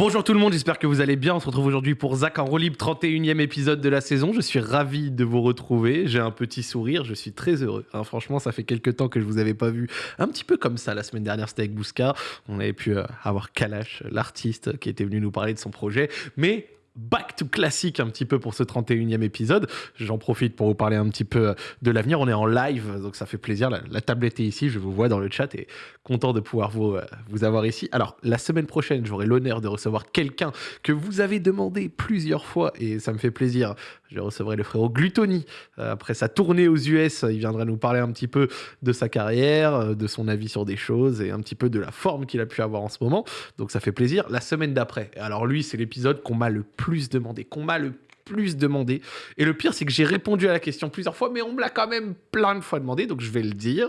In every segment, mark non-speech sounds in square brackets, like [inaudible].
Bonjour tout le monde, j'espère que vous allez bien. On se retrouve aujourd'hui pour Zach en Rolib, 31e épisode de la saison. Je suis ravi de vous retrouver. J'ai un petit sourire, je suis très heureux. Hein, franchement, ça fait quelques temps que je vous avais pas vu un petit peu comme ça. La semaine dernière, c'était avec Bouska. On avait pu euh, avoir Kalash, l'artiste, qui était venu nous parler de son projet. Mais back to classique un petit peu pour ce 31e épisode. J'en profite pour vous parler un petit peu de l'avenir. On est en live, donc ça fait plaisir. La, tablette est ici, je vous vois dans le chat et content de pouvoir vous, euh, vous avoir ici. Alors, la semaine prochaine, j'aurai l'honneur de recevoir quelqu'un que vous avez demandé plusieurs fois et ça me fait plaisir. Je recevrai le frérot Glutoni. Euh, après sa tournée aux US, il viendra nous parler un petit peu de sa carrière, euh, de son avis sur des choses et un petit peu de la forme qu'il a pu avoir en ce moment. Donc ça fait plaisir. La semaine d'après, alors lui, c'est l'épisode qu'on m'a le plus demandé, qu'on m'a le plus demandé. Et le pire, c'est que j'ai répondu à la question plusieurs fois, mais on me l'a quand même plein de fois demandé, donc je vais le dire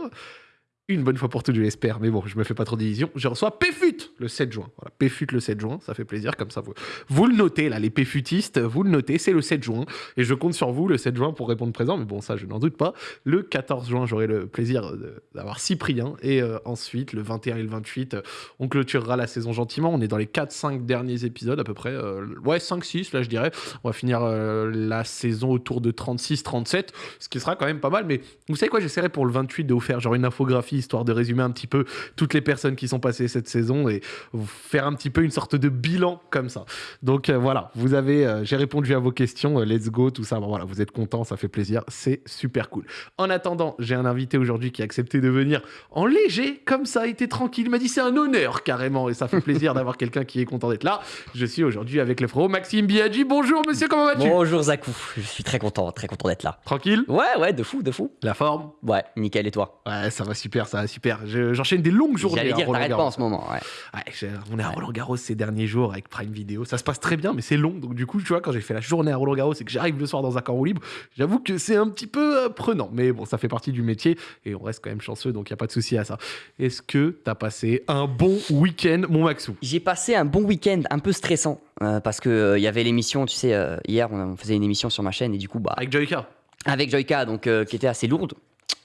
une bonne fois pour toutes, je l'espère. Mais bon, je me fais pas trop d'illusions. Je reçois PFUT le 7 juin. Voilà, PFUT le 7 juin, ça fait plaisir. Comme ça, vous, vous le notez, là, les PFUTistes, vous le notez, c'est le 7 juin. Et je compte sur vous le 7 juin pour répondre présent. Mais bon, ça, je n'en doute pas. Le 14 juin, j'aurai le plaisir d'avoir Cyprien. Et euh, ensuite, le 21 et le 28, on clôturera la saison gentiment. On est dans les 4-5 derniers épisodes à peu près. Euh, ouais, 5-6, là, je dirais. On va finir euh, la saison autour de 36-37, ce qui sera quand même pas mal. Mais vous savez quoi, j'essaierai pour le 28 de vous faire genre une infographie histoire de résumer un petit peu toutes les personnes qui sont passées cette saison et faire un petit peu une sorte de bilan comme ça. Donc euh, voilà, vous avez, euh, j'ai répondu à vos questions, euh, let's go, tout ça. voilà, vous êtes content, ça fait plaisir, c'est super cool. En attendant, j'ai un invité aujourd'hui qui a accepté de venir en léger, comme ça, était tranquille, il m'a dit c'est un honneur carrément et ça fait plaisir [laughs] d'avoir quelqu'un qui est content d'être là. Je suis aujourd'hui avec le frérot Maxime Biaggi. Bonjour monsieur, comment vas-tu? Bonjour Zakou, je suis très content, très content d'être là. Tranquille? Ouais, ouais, de fou, de fou. La forme? Ouais, nickel et toi? Ouais, ça va super, ça va super. J'enchaîne des longues journées. J'allais dire, t'arrêtes pas en ce moment. on est à Roland Garros ces derniers jours avec Prime Video. Ça se passe très bien, mais c'est long. Donc, du coup, tu vois, quand j'ai fait la journée à Roland Garros et que j'arrive le soir dans un camp libre, j'avoue que c'est un petit peu euh, prenant. Mais bon, ça fait partie du métier et on reste quand même chanceux, donc il n'y a pas de souci à ça. Est-ce que tu as passé un bon week-end, mon Maxou? J'ai passé un bon week-end un peu stressant euh, parce qu'il euh, il y avait l'émission, tu sais, hier, on, faisait une émission sur ma chaîne et du coup, bah. Avec Joyka? Avec Joyka, donc qui était assez lourde.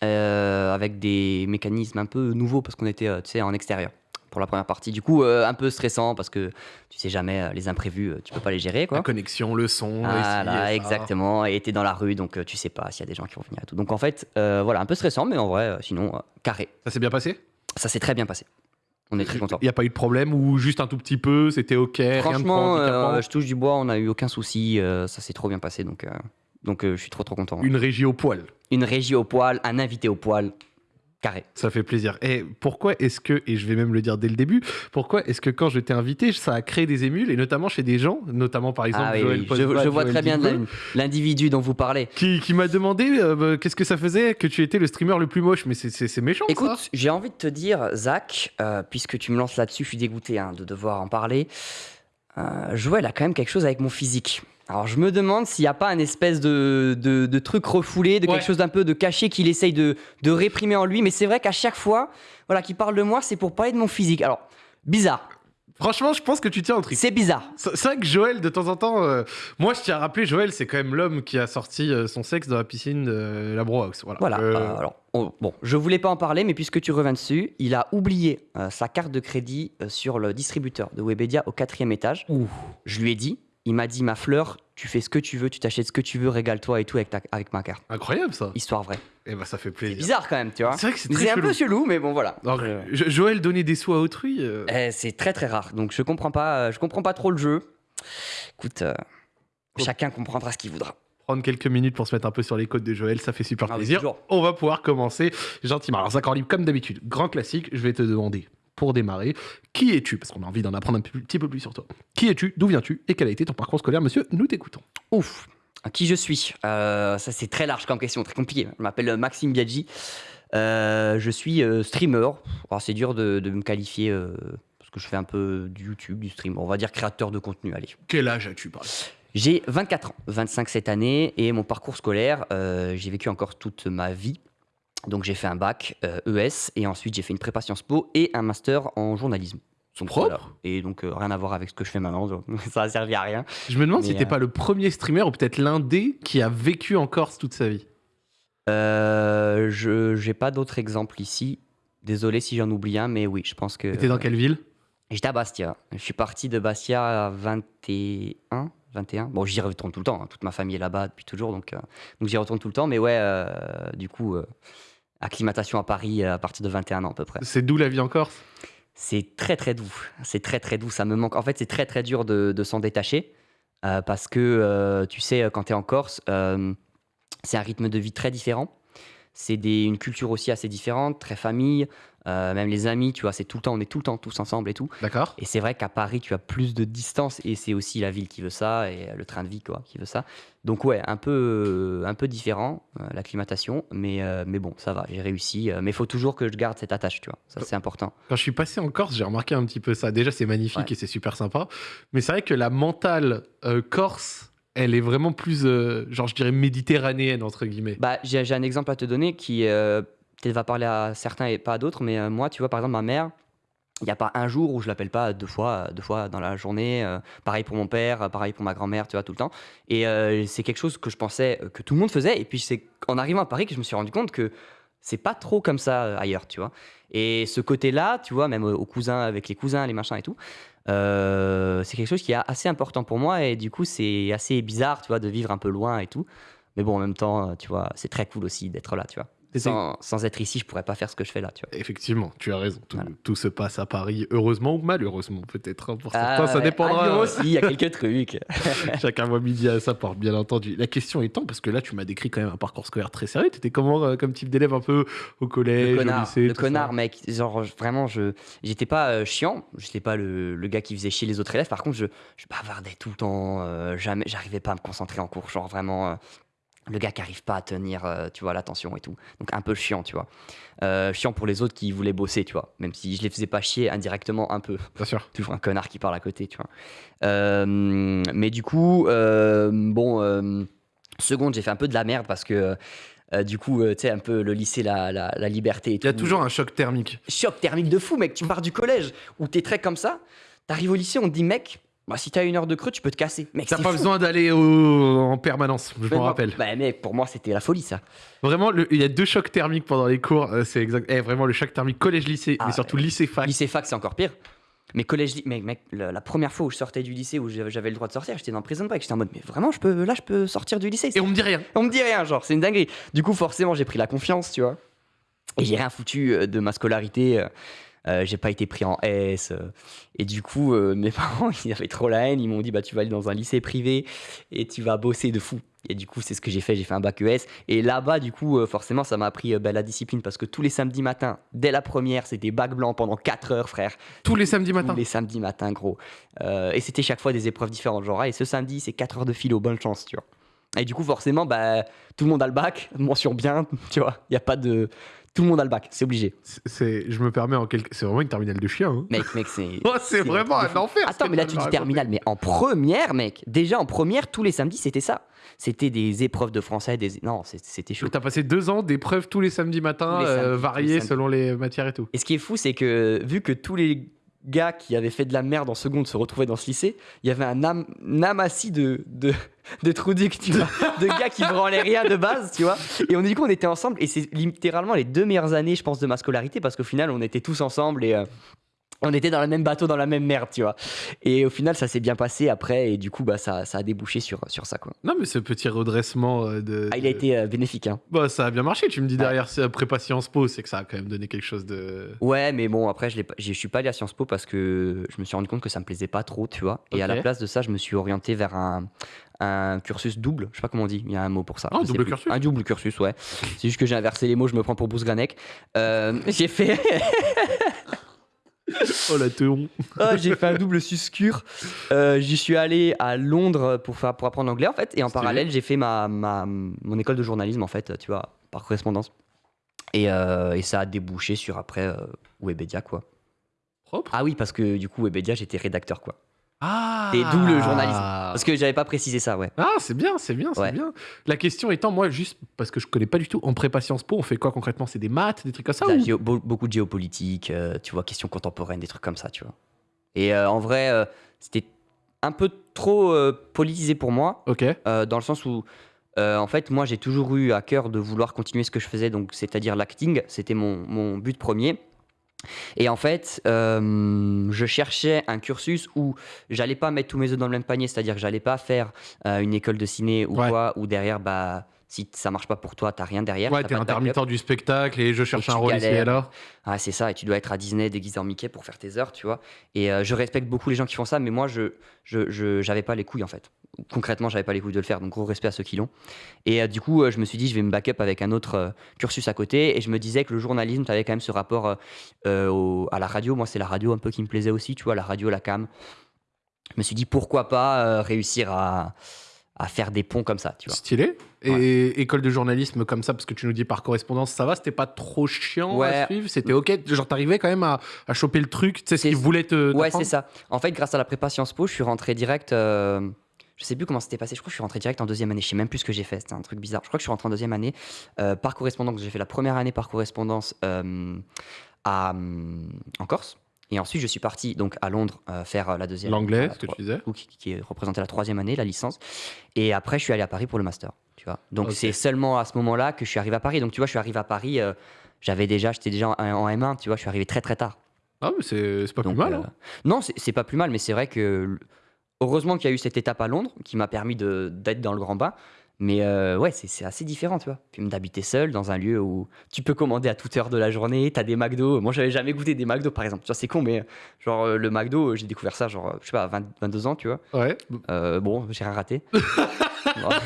Euh, avec des mécanismes un peu nouveaux parce qu'on était euh, tu sais, en extérieur pour la première partie. Du coup, euh, un peu stressant parce que tu sais jamais les imprévus, tu peux pas les gérer. Quoi. La connexion, le son. Voilà, exactement. Et t'es dans la rue, donc tu sais pas s'il y a des gens qui vont venir et tout. Donc en fait, voilà, un peu stressant, mais en vrai, sinon, carré. Ça s'est bien passé? Ça s'est très bien passé. On est très content. Il n'y a pas eu de problème ou juste un tout petit peu, c'était ok. Franchement, je touche du bois, on n'a eu aucun souci, ça s'est trop bien passé, donc donc je suis trop trop content. Une régie au poil une régie au poil, un invité au poil. Carré. Ça fait plaisir. Et pourquoi est-ce que, et je vais même le dire dès le début, pourquoi est-ce que quand je t'ai invité, ça a créé des émules, et notamment chez des gens, notamment par exemple ah Joël Je, je, vois très bien l'individu dont vous parlez. Qui, m'a demandé euh, bah, qu'est-ce que ça faisait que tu étais le streamer le plus moche, mais c'est méchant Écoute, j'ai envie de te dire, Zach, euh, puisque tu me lances là-dessus, je suis dégoûté hein, de devoir en parler. Euh, Joël a quand même quelque chose avec mon physique. Alors je me demande s'il n'y a pas un espèce de, de, truc refoulé, de quelque chose d'un peu de caché qu'il essaye de, de, réprimer en lui. Mais c'est vrai qu'à chaque fois voilà, qu'il parle de moi, c'est pour parler de mon physique. Alors, bizarre. Franchement, je pense que tu tiens un truc. C'est bizarre. C'est vrai que Joël, de temps en temps, euh, moi je tiens à rappeler, Joël, c'est quand même l'homme qui a sorti euh, son sexe dans la piscine de la Bro House. Voilà. voilà. Euh, alors, bon, je voulais pas en parler, mais puisque tu reviens dessus, il a oublié sa carte de crédit sur le distributeur de Webedia au quatrième étage. Ouh. Je lui ai dit, il m'a dit, ma fleur, tu fais ce que tu veux, tu t'achètes ce que tu veux, régale-toi et tout avec, ta, avec ma carte. Incroyable ça. Histoire vraie. Et eh ben ça fait plaisir. C'est bizarre quand même, tu vois. C'est vrai que c'est très un peu chelou, mais bon voilà. Joël donner des sous à autrui. Euh. Eh, c'est très très rare, donc je comprends pas, je comprends pas trop le jeu. Écoute, euh, chacun comprendra ce qu'il voudra prendre quelques minutes pour se mettre un peu sur les côtes de Joël, ça fait super ah plaisir. On va pouvoir commencer gentiment. Alors, Zach libre, comme d'habitude, grand classique, je vais te demander pour démarrer. Qui es-tu? Parce qu'on a envie d'en apprendre un petit peu plus sur toi. Qui es-tu? D'où viens-tu? Et quel a été ton parcours scolaire, monsieur Nous t'écoutons. Ouf Qui je suis? Euh, Ça, c'est très large comme question, très compliqué. Je m'appelle Maxime Biaggi. Euh, je suis euh, streamer. c'est dur de, me qualifier parce que je fais un peu du YouTube, du stream. On va dire créateur de contenu. Allez. Quel âge as-tu, J'ai 24 ans, 25 cette année, et mon parcours scolaire, j'ai vécu encore toute ma vie donc j'ai fait un bac ES euh, e et ensuite j'ai fait une prépa Sciences Po et un master en journalisme. Son propre Et donc euh, rien à voir avec ce que je fais maintenant, [laughs] ça a servi à rien. Je me demande si t'es euh, pas le premier streamer ou peut-être l'un des qui a vécu en Corse toute sa vie. je j'ai pas d'autres exemples ici. Désolé si j'en oublie un, mais oui, je pense que. T'es dans quelle ville? J'étais à Bastia. Je suis parti de Bastia à 21. 21. Bon, j'y retourne tout le temps. hein. Toute ma famille est là-bas depuis toujours, donc, euh, donc j'y retourne tout le temps. Mais ouais, euh, du coup, euh, acclimatation à Paris euh, à partir de 21 ans à peu près. C'est d'où la vie en Corse? C'est très très doux. C'est très très doux. Ça me manque. En fait, c'est très très dur de, de s'en détacher parce que tu sais, quand tu es en Corse, c'est un rythme de vie très différent. C'est une culture aussi assez différente, très famille. Euh, même les amis, tu vois, c'est tout le temps, on est tout le temps tous ensemble et tout. D'accord. Et c'est vrai qu'à Paris, tu as plus de distance et c'est aussi la ville qui veut ça et le train de vie quoi, qui veut ça. Donc ouais, un peu, un peu différent, euh, l'acclimatation, mais, euh, mais bon, ça va, j'ai réussi. mais il faut toujours que je garde cette attache, tu vois, ça c'est important. Quand je suis passé en Corse, j'ai remarqué un petit peu ça. Déjà, c'est magnifique Ouais. et c'est super sympa. Mais c'est vrai que la mentale euh, corse, elle est vraiment plus, euh, genre, je dirais méditerranéenne, entre guillemets. Bah, j'ai j'ai un exemple à te donner qui euh, peut-être va parler à certains et pas à d'autres, mais euh, moi, tu vois, par exemple, ma mère, il n'y a pas un jour où je l'appelle pas deux fois, deux fois dans la journée. euh, pareil pour mon père, pareil pour ma grand-mère, tu vois, tout le temps. Et euh, c'est quelque chose que je pensais que tout le monde faisait. Et puis c'est en arrivant à Paris que je me suis rendu compte que c'est pas trop comme ça ailleurs, tu vois. Et ce côté-là, tu vois, même aux cousins, avec les cousins, les machins et tout, c'est quelque chose qui est assez important pour moi. Et du coup, c'est assez bizarre, tu vois, de vivre un peu loin et tout. Mais bon, en même temps, tu vois, c'est très cool aussi d'être là, tu vois. Sans, sans être ici, je pourrais pas faire ce que je fais là, tu vois. Effectivement, tu as raison. Tout, Voilà. tout se passe à Paris, heureusement ou malheureusement, peut-être. hein, Pour Ah, certains, ça ouais. dépendra. À Lyon aussi, il y a quelques [laughs] trucs. [laughs] Chacun voit midi à sa porte, bien entendu. La question étant, parce que là, tu m'as décrit quand même un parcours scolaire très sérieux. Tu étais comment euh, comme type d'élève un peu au collège, Le au connard, lycée le connard ça mec. Genre, vraiment, je j'étais pas euh, chiant. J'étais pas le, le gars qui faisait chier les autres élèves. Par contre, je, je bavardais tout le temps. euh, jamais, j'arrivais pas à me concentrer en cours. Genre, vraiment, euh, le gars qui arrive pas à tenir, euh, tu vois, l'attention et tout. Donc, un peu chiant, tu vois. Euh, chiant pour les autres qui voulaient bosser, tu vois. Même si je les faisais pas chier indirectement un peu. Bien sûr. [laughs] toujours un connard qui parle à côté, tu vois. Euh, mais du coup, bon, seconde, j'ai fait un peu de la merde parce que. euh, du coup, euh, tu sais, un peu le lycée, la, la, la liberté Il y a toujours un choc thermique. Choc thermique de fou, mec. Tu pars du collège où t'es très comme ça. T'arrives au lycée, on te dit, mec, bah, si t'as une heure de creux, tu peux te casser. Mec, T'as pas fou. besoin d'aller au- en permanence, je m'en rappelle. Bah, mec, pour moi, c'était la folie, ça. Vraiment, le- il y a deux chocs thermiques pendant les cours. euh, c'est exact. Eh, vraiment, le choc thermique collège-lycée, Ah, mais surtout lycée-fac. Lycée fac, c'est encore pire. Mais collège, mec, mec, la, première fois où je sortais du lycée, où j'avais j'avais le droit de sortir, j'étais dans prison break. J'étais en mode, mais vraiment, je peux, là, je peux sortir du lycée. Et on me dit rien. On me dit rien, genre, c'est une dinguerie. Du coup, forcément, j'ai pris la confiance, tu vois. Et j'ai rien foutu euh, de ma scolarité. Euh, j'ai pas été pris en S. euh, et du coup, euh, mes [laughs] parents, ils avaient trop la haine. Ils m'ont dit, bah, tu vas aller dans un lycée privé et tu vas bosser de fou. Et du coup, c'est ce que j'ai fait. J'ai fait un bac ES. Et là-bas, du coup, euh, forcément, ça m'a appris bah, la discipline parce que tous les samedis matins, dès la première, c'était bac blanc pendant 4 heures, frère. Tous les samedis matins. Tous les samedis matins, gros. Et c'était chaque fois des épreuves différentes. Genre, et ce samedi, c'est 4 heures de philo, bonne chance, tu vois. Et du coup, forcément, bah, tout le monde a le bac, [laughs] mention bien, tu vois. Il n'y a pas de. Tout le monde a le bac, c'est obligé. C'est- je me permets en quelque. C'est vraiment une terminale de chien. hein. Mec, mec, c'est. [laughs] Oh, c'est vraiment un enfer. Attends, mais là, tu dis terminale, mais en première, mec, déjà en première, tous les samedis, c'était ça. C'était des épreuves de français, des. Non, c'était chaud. T'as passé deux ans d'épreuves tous les samedis matins, euh, les samedis. selon les matières et tout. Et ce qui est fou, c'est que vu que tous les gars qui avaient fait de la merde en seconde se retrouvaient dans ce lycée, il y avait un, am un amassis de, de, de de gars qui branlaient rien de base, tu vois. Et on, du coup, on était ensemble, et c'est littéralement les deux meilleures années, je pense, de ma scolarité, parce qu'au final, on était tous ensemble et. euh, on était dans le même bateau, dans la même merde, tu vois. Et au final, ça s'est bien passé après, et du coup, bah, ça, ça a débouché sur, sur ça, quoi. Non, mais ce petit redressement euh, de. Ah, il a été euh, bénéfique, hein. Bah, ça a bien marché. Tu me dis Ouais. derrière prépa Sciences Po, c'est que ça a quand même donné quelque chose de. Ouais, mais bon, après, je je suis pas allé à Sciences Po parce que je me suis rendu compte que ça me plaisait pas trop, tu vois. Et à la place de ça, je me suis orienté vers un, un cursus double. Je sais pas comment on dit, il y a un mot pour ça. Ah, sais double cursus. Un double cursus, ouais. C'est juste que j'ai inversé les mots, je me prends pour Bruce Granek. Euh, [laughs] j'ai fait. [laughs] Oh la théon. Ah, [laughs] j'ai fait un double suscure. Euh, J'y suis allé à Londres pour, faire, pour apprendre l'anglais en fait. Et en parallèle, j'ai fait ma, ma, mon école de journalisme en fait, tu vois, par correspondance. Et, euh, et ça a débouché sur après euh, Webedia quoi. Propre. Ah oui, parce que du coup, Webedia, j'étais rédacteur quoi. Ah. Et d'où le journalisme. Parce que j'avais pas précisé ça, ouais. Ah, c'est bien, c'est bien, c'est Ouais. bien. La question étant, moi, juste parce que je connais pas du tout, en prépa Sciences Po, on fait quoi concrètement? C'est des maths, des trucs comme ça ou- géo- beaucoup de géopolitique, euh, tu vois, questions contemporaines, des trucs comme ça, tu vois. Et euh, en vrai, euh, c'était un peu trop euh, politisé pour moi. Ok. Euh, dans le sens où, euh, en fait, moi, j'ai toujours eu à cœur de vouloir continuer ce que je faisais, donc c'est-à-dire l'acting, c'était mon, mon but premier. Et en fait, euh, je cherchais un cursus où j'allais pas mettre tous mes œufs dans le même panier, c'est-à-dire que j'allais pas faire euh, une école de ciné ou Ouais. quoi, où derrière, bah, si ça marche pas pour toi, t'as rien derrière. Ouais, t'es intermittent du spectacle et je cherche Et un rôle ici et là. Ah, c'est ça, et tu dois être à Disney déguisé en Mickey pour faire tes heures, tu vois. Et euh, je respecte beaucoup les gens qui font ça, mais moi, je je, je- j'avais pas les couilles en fait. Concrètement, j'avais pas les couilles de le faire, donc gros respect à ceux qui l'ont. Et euh, du coup, euh, je me suis dit, je vais me backup avec un autre euh, cursus à côté, et je me disais que le journalisme, tu avais quand même ce rapport au- à la radio. Moi, c'est la radio un peu qui me plaisait aussi, tu vois, la radio, la cam. Je me suis dit, pourquoi pas réussir à, à faire des ponts comme ça, tu vois. Stylé. Et école de journalisme comme ça, parce que tu nous dis par correspondance, ça va, c'était pas trop chiant à Ouais. suivre, c'était ok. Genre, t'arrivais quand même à, à choper le truc, tu sais, ce qu'ils voulaient te. Ouais, c'est ça. En fait, grâce à la prépa Sciences Po, je suis rentré direct. Euh, je sais plus comment c'était passé. Je crois que je suis rentré direct en deuxième année. Je sais même plus ce que j'ai fait. C'était un truc bizarre. Je crois que je suis rentré en deuxième année euh, par correspondance. J'ai fait la première année par correspondance euh, à, hum, en Corse. Et ensuite, je suis parti donc à Londres euh, faire euh, la deuxième. L'anglais, la ce que tu disais. ou qui, qui est représenté la troisième année, la licence. Et après, je suis allé à Paris pour le master. Tu vois. Donc c'est seulement à ce moment-là que je suis arrivé à Paris. Donc tu vois, je suis arrivé à Paris. euh, j'avais déjà, j'étais déjà en, en M1. Tu vois, je suis arrivé très très tard. Ah, mais c'est pas Donc, plus mal. euh, hein. Non, c'est pas plus mal, mais c'est vrai que heureusement qu'il y a eu cette étape à Londres qui m'a permis d'être dans le grand bain. Mais euh, ouais, c'est assez différent, tu vois. Puis d'habiter seul dans un lieu où tu peux commander à toute heure de la journée, t'as des McDo. Moi, j'avais jamais goûté des McDo, par exemple. Tu vois, c'est con, mais genre euh, le McDo, euh, j'ai découvert ça, genre, euh, je sais pas, à 20 22 ans, tu vois. Ouais. Euh, bon, j'ai rien raté.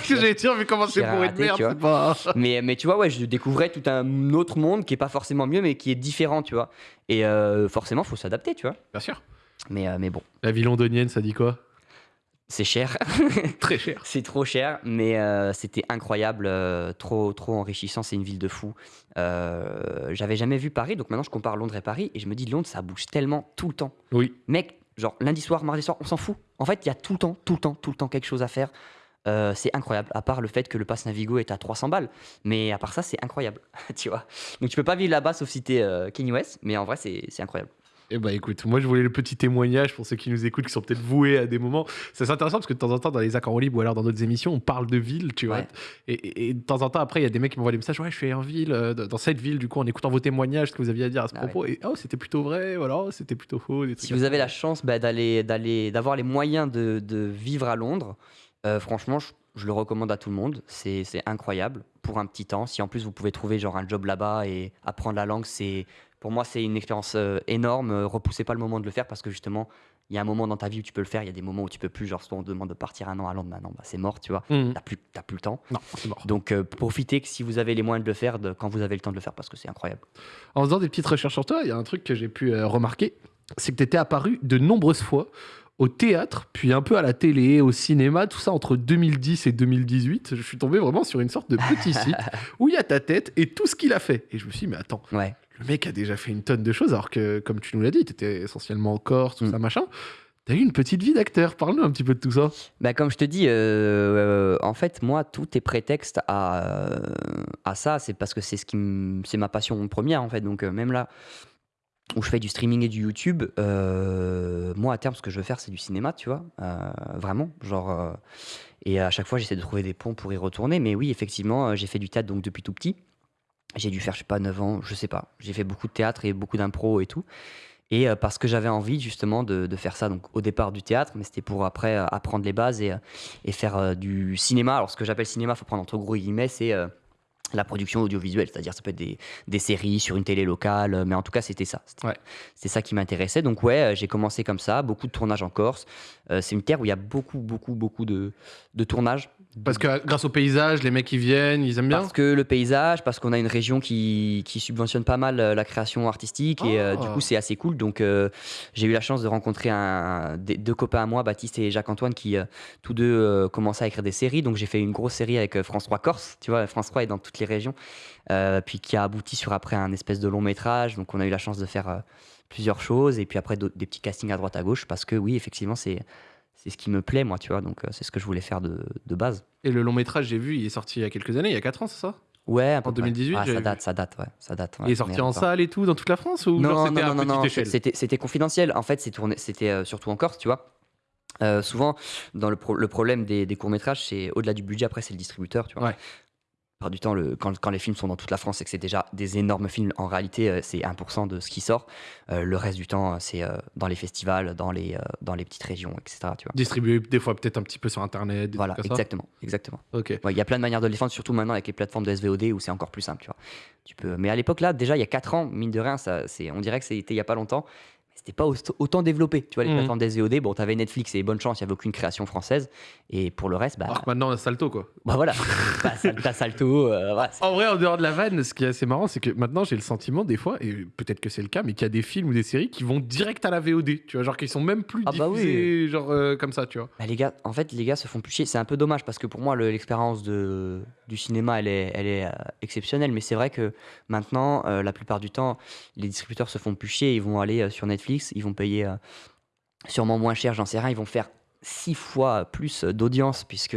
J'allais dire, mais comment c'est pour une merde, pas. [laughs] mais, mais tu vois, ouais, je découvrais tout un autre monde qui est pas forcément mieux, mais qui est différent, tu vois. Et euh, forcément, faut s'adapter, tu vois. Bien sûr. Mais, euh, mais bon, La vie londonienne, ça dit quoi? C'est cher. [laughs] Très cher. C'est trop cher, mais euh, c'était incroyable, euh, trop, trop enrichissant. C'est une ville de fou. Euh, J'avais jamais vu Paris, donc maintenant je compare Londres et Paris et je me dis Londres, ça bouge tellement tout le temps. Oui. Mec, genre lundi soir, mardi soir, on s'en fout. En fait, il y a tout le temps, tout le temps, tout le temps quelque chose à faire. Euh, c'est incroyable, à part le fait que le pass Navigo est à 300 balles. Mais à part ça, c'est incroyable, [laughs] tu vois. Donc tu peux pas vivre là-bas sauf si t'es euh, Kanye West, mais en vrai, c'est incroyable. Eh bah écoute, moi je voulais le petit témoignage pour ceux qui nous écoutent, qui sont peut-être voués à des moments. C'est intéressant parce que de temps en temps, dans les accords libres ou alors dans d'autres émissions, on parle de ville, tu vois. Ouais. Et, et- et de temps en temps, après, il y a des mecs qui m'envoient des messages Ouais, je suis en ville, euh, dans cette ville, du coup, en écoutant vos témoignages, ce que vous aviez à dire à ce Ah propos. Et oh, c'était plutôt vrai, voilà, c'était plutôt faux. Des trucs Si vous avez la chance bah, d'aller, d'aller, d'avoir les moyens de, de vivre à Londres, euh, franchement, je, je le recommande à tout le monde. C'est, c'est incroyable pour un petit temps. Si en plus vous pouvez trouver genre un job là-bas et apprendre la langue, c'est, pour moi, c'est une expérience euh, énorme. Euh, Repoussez pas le moment de le faire parce que justement, il y a un moment dans ta vie où tu peux le faire. Il y a des moments où tu peux plus. Genre, soit on te demande de partir un an à Londres, maintenant, bah, c'est mort, tu vois. Mhm. T'as plus, plus le temps. Non, c'est mort. Donc, euh, profitez que si vous avez les moyens de le faire, de, quand vous avez le temps de le faire, parce que c'est incroyable. En faisant des petites recherches sur toi, il y a un truc que j'ai pu euh, remarquer c'est que tu étais apparu de nombreuses fois au théâtre, puis un peu à la télé, au cinéma, tout ça entre 2010 et 2018. Je suis tombé vraiment sur une sorte de petit site [laughs] où il y a ta tête et tout ce qu'il a fait. Et je me suis dit, mais attends, Ouais. Le mec a déjà fait une tonne de choses, alors que, comme tu nous l'as dit, tu étais essentiellement en Corse, tout Mm. ça, machin. T'as eu une petite vie d'acteur. Parle-nous un petit peu de tout ça. Bah, comme je te dis, euh, euh, en fait, moi, tout est prétexte à, euh, à ça. C'est parce que c'est ce qui me- c'est ma passion première, en fait. Donc, euh, même là où je fais du streaming et du YouTube, moi, à terme, ce que je veux faire, c'est du cinéma, tu vois. vraiment. Genre. et à chaque fois, j'essaie de trouver des ponts pour y retourner. Mais oui, effectivement, j'ai fait du théâtre donc depuis tout petit. J'ai dû faire, je sais pas, 9 ans, je sais pas. J'ai fait beaucoup de théâtre et beaucoup d'impro et tout. Et euh, parce que j'avais envie justement de, de faire ça, donc au départ du théâtre, mais c'était pour après euh, apprendre les bases et, euh, et faire du cinéma. Alors ce que j'appelle cinéma, faut prendre entre gros guillemets, c'est la production audiovisuelle, c'est-à-dire ça peut être des, des séries sur une télé locale, mais en tout cas c'était ça. C'était Ouais. ça qui m'intéressait. Donc ouais, j'ai commencé comme ça, beaucoup de tournages en Corse. Euh, c'est une terre où il y a beaucoup, beaucoup, beaucoup de, de tournages. Parce que grâce au paysage, les mecs ils viennent, ils aiment bien. Parce que le paysage, parce qu'on a une région qui, qui subventionne pas mal euh, la création artistique et euh, Ah. du coup c'est assez cool. Donc euh, j'ai eu la chance de rencontrer un, des- deux copains à moi, Baptiste et Jacques-Antoine, qui euh, tous deux commençaient à écrire des séries. Donc j'ai fait une grosse série avec France 3 Corse, tu vois, France 3 est dans toutes les régions, puis qui a abouti sur après un espèce de long métrage. Donc on a eu la chance de faire plusieurs choses et puis après des petits castings à droite à gauche parce que oui, effectivement, c'est c'est ce qui me plaît, moi, tu vois. Donc euh, c'est ce que je voulais faire de, de base. Et le long métrage, j'ai vu, il est sorti il y a quelques années, il y a 4 ans, c'est ça? Ouais, un peu En près. 2018, Ah, j'avais ça date, ça date, ouais. Ça date, ouais. Il est sorti en salle et tout, dans toute la France Ou genre Non, c'était non, à non, non, échelle? c'était c'était confidentiel. En fait, c'était euh, surtout en Corse, tu vois. Euh, souvent, dans le, pro- le problème des, des courts-métrages, c'est au-delà du budget, après, c'est le distributeur, tu vois. Ouais. Plupart du temps, le, quand, quand les films sont dans toute la France et que c'est déjà des énormes films, en réalité, euh, c'est 1% de ce qui sort. Euh, le reste du temps, euh, c'est euh, dans les festivals, dans les, euh, dans les petites régions, etc. Tu vois. Distribué des fois peut-être un petit peu sur internet. Des Voilà, trucs comme ça. exactement, exactement. Ok. Ouais, Il y a plein de manières de le défendre, surtout maintenant avec les plateformes de SVOD où c'est encore plus simple, tu vois. Tu peux... Mais à l'époque, là, déjà, il y a 4 ans, mine de rien, ça, on dirait que c'était il y a pas longtemps, c'était pas autant- développé. Tu vois, les Mhm. plateformes de SVOD, bon, t'avais Netflix et bonne chance, il y avait aucune création française. Et pour le reste, bah, Alors que maintenant, on a Salto quoi. bah voilà, [laughs] t'as, Sal- t'as Salto, euh, voilà, En vrai, en dehors de la vanne, ce qui est assez marrant, c'est que maintenant j'ai le sentiment des fois, et peut-être que c'est le cas, mais qu'il y a des films ou des séries qui vont direct à la VOD, tu vois, genre qui sont même plus Ah bah oui. diffusés, genre euh, comme ça, tu vois. Bah, les gars, en fait, les gars se font plus chier. C'est un peu dommage parce que pour moi, le- l'expérience de, du cinéma, elle est, euh, exceptionnelle. Mais c'est vrai que maintenant, euh, la plupart du temps, les distributeurs se font plus chier. Ils vont aller euh, sur Netflix, ils vont payer sûrement moins cher, j'en sais rien. Ils vont faire six fois plus d'audience puisque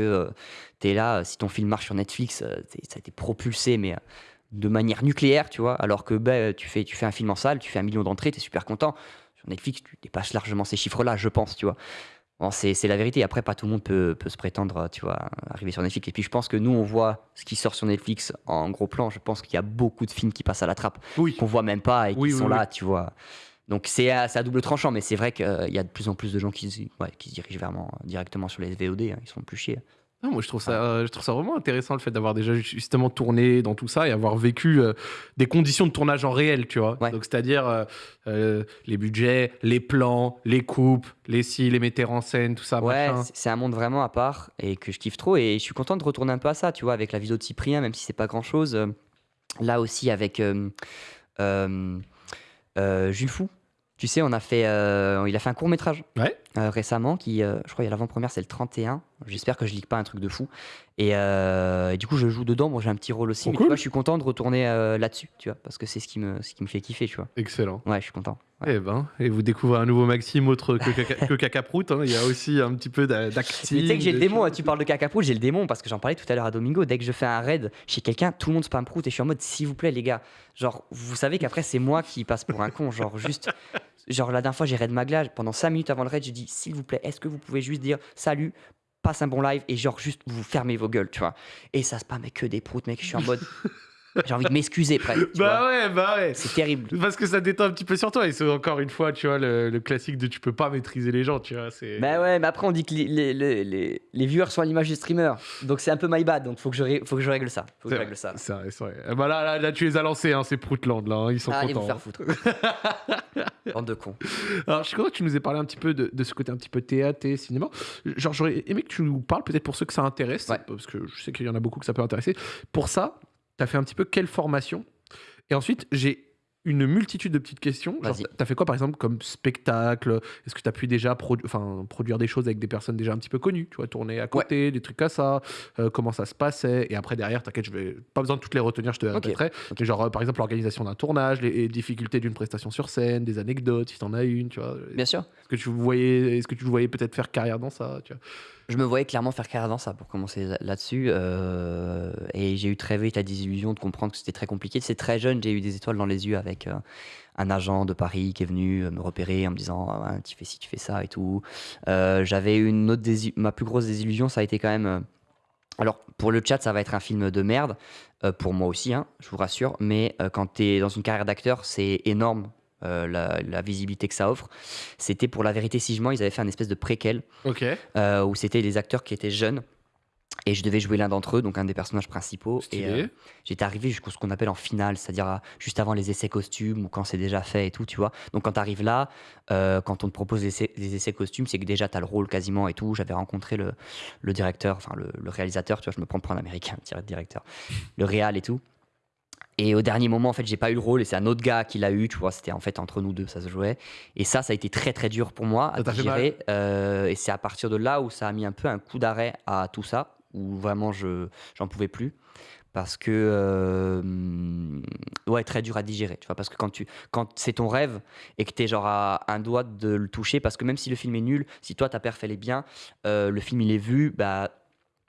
tu es là. Si ton film marche sur Netflix, ça a été propulsé, mais de manière nucléaire, tu vois. Alors que bah, tu, fais, tu fais un film en salle, tu fais un million d'entrées, tu es super content. Sur Netflix, tu dépasses largement ces chiffres-là, je pense, tu vois. Bon, c'est la vérité. Après, pas tout le monde peut, peut se prétendre, tu vois, arriver sur Netflix. Et puis, je pense que nous, on voit ce qui sort sur Netflix en gros plan. Je pense qu'il y a beaucoup de films qui passent à la trappe, Oui. qu'on voit même pas et qui Oui, oui, sont là, tu vois. Donc, c'est à, double tranchant, mais c'est vrai qu'il y a de plus en plus de gens qui, se- ouais, qui se dirigent vraiment, directement sur les VOD. hein. Ils se font plus chier. Non, moi, je trouve, ça, euh, je trouve ça vraiment intéressant le fait d'avoir déjà justement tourné dans tout ça et avoir vécu euh, des conditions de tournage en réel, tu vois. Ouais. Donc, c'est-à-dire euh, les budgets, les plans, les coupes, les si, les metteurs en scène, tout ça, Ouais, c'est- un monde vraiment à part et que je kiffe trop. Et je suis content de retourner un peu à ça, tu vois, avec la vidéo de Cyprien, même si c'est pas grand chose. là aussi, avec Jules Fou. Tu sais, on a fait, il a fait un court métrage Ouais. récemment qui, je crois, il y a l'avant-première, c'est le 31. J'espère que je lis pas un truc de fou. Et, euh, et du coup, je joue dedans. Bon, j'ai un petit rôle aussi. Oh, mais cool. tu vois, je suis content de retourner euh, là-dessus, tu vois, parce que c'est ce qui me, ce qui me fait kiffer, tu vois. Excellent. Ouais, je suis content. Ouais. Eh ben, et vous découvrez un nouveau Maxime autre que, caca, [laughs] que Cacaprout. hein. Il y a aussi un petit peu d'a- d'acting. Mais tu sais que j'ai le démon, hein, tu parles de cacaprout, j'ai le démon parce que j'en parlais tout à l'heure à Domingo. Dès que je fais un raid chez quelqu'un, tout le monde spam prout et je suis en mode s'il vous plaît, les gars. Genre, vous savez qu'après, c'est moi qui passe pour un con. Genre, juste. Genre, la dernière fois, j'ai raid Magla. Pendant 5 minutes avant le raid, j'ai dit s'il vous plaît, est-ce que vous pouvez juste dire salut, passe un bon live et genre, juste vous fermez vos gueules, tu vois. Et ça spam que des proutes, mec. Je suis en mode. [laughs] j'ai envie de m'excuser presque. Bah vois. ouais, bah ouais. C'est terrible. Parce que ça détend un petit peu sur toi. Et c'est encore une fois, tu vois, le, le classique de tu peux pas maîtriser les gens, tu vois. C'est... Bah ouais, mais après on dit que les, les, les, viewers sont à l'image des streamers. Donc c'est un peu my bad, donc faut que je, ré- faut que je règle ça. Faut que C'est je règle ça. C'est vrai, c'est vrai. Eh ben là, là, là, tu les as lancés, hein, ces Proutland, là. hein, ils sont Ah, allez vous contents. faire foutre. [laughs] Bande de cons. Alors, je suis content que tu nous aies parlé un petit peu de, de ce côté un petit peu théâtre et cinéma. Genre, j'aurais aimé que tu nous parles, peut-être pour ceux que ça intéresse, Ouais. parce que je sais qu'il y en a beaucoup que ça peut intéresser. Pour ça, tu as fait un petit peu quelle formation? Et ensuite, j'ai une multitude de petites questions. Genre, t'as fait quoi, par exemple, comme spectacle? Est-ce que tu as pu déjà produ- produire des choses avec des personnes déjà un petit peu connues? Tu vois, tourner à côté, des trucs comme ça. Euh, Comment ça se passait? Et après, derrière, t'inquiète, je vais pas besoin de toutes les retenir, je te les Ok, répéterai. Mais genre, euh, par exemple, l'organisation d'un tournage, les, les difficultés d'une prestation sur scène, des anecdotes, si t'en as une, tu vois. Bien sûr. Est-ce que tu voyais, est-ce que tu voyais peut-être faire carrière dans ça tu vois? Je me voyais clairement faire carrière dans ça pour commencer là- là-dessus. euh, et j'ai eu très vite la désillusion de comprendre que c'était très compliqué. C'est très jeune, j'ai eu des étoiles dans les yeux avec euh, un agent de Paris qui est venu euh, me repérer en me disant Ah, Tu fais ci, tu fais ça et tout. J'avais une autre Ma plus grosse désillusion, ça a été quand même. alors, pour le chat, ça va être un film de merde. pour moi aussi, hein, je vous rassure. Mais quand tu es dans une carrière d'acteur, c'est énorme. Euh, la, la visibilité que ça offre. C'était pour La Vérité Si Je mens, ils avaient fait un espèce de préquel euh, où c'était les acteurs qui étaient jeunes. Et je devais jouer l'un d'entre eux, donc un des personnages principaux. Et euh, j'étais arrivé jusqu'au ce qu'on appelle en finale, c'est-à-dire juste avant les essais costumes ou quand c'est déjà fait et tout, tu vois. Donc quand tu arrives là, euh, quand on te propose les essais, les essais costumes, c'est que déjà tu as le rôle quasiment et tout. J'avais rencontré le, le directeur, enfin le, le réalisateur, tu vois, je me prends pour un américain, [laughs] direct directeur, le réal et tout. Et au dernier moment, en fait, j'ai pas eu le rôle et c'est un autre gars qui l'a eu, tu vois. C'était en fait entre nous deux, ça se jouait. Et ça, ça a été très très dur pour moi à digérer. euh, et c'est à partir de là où ça a mis un peu un coup d'arrêt à tout ça, où vraiment je j'en pouvais plus. Parce que, euh, ouais, très dur à digérer, tu vois. Parce que quand, tu, quand c'est ton rêve et que tu es genre à un doigt de le toucher, parce que même si le film est nul, si toi ta perf elle est bien, euh, le film il est vu, bah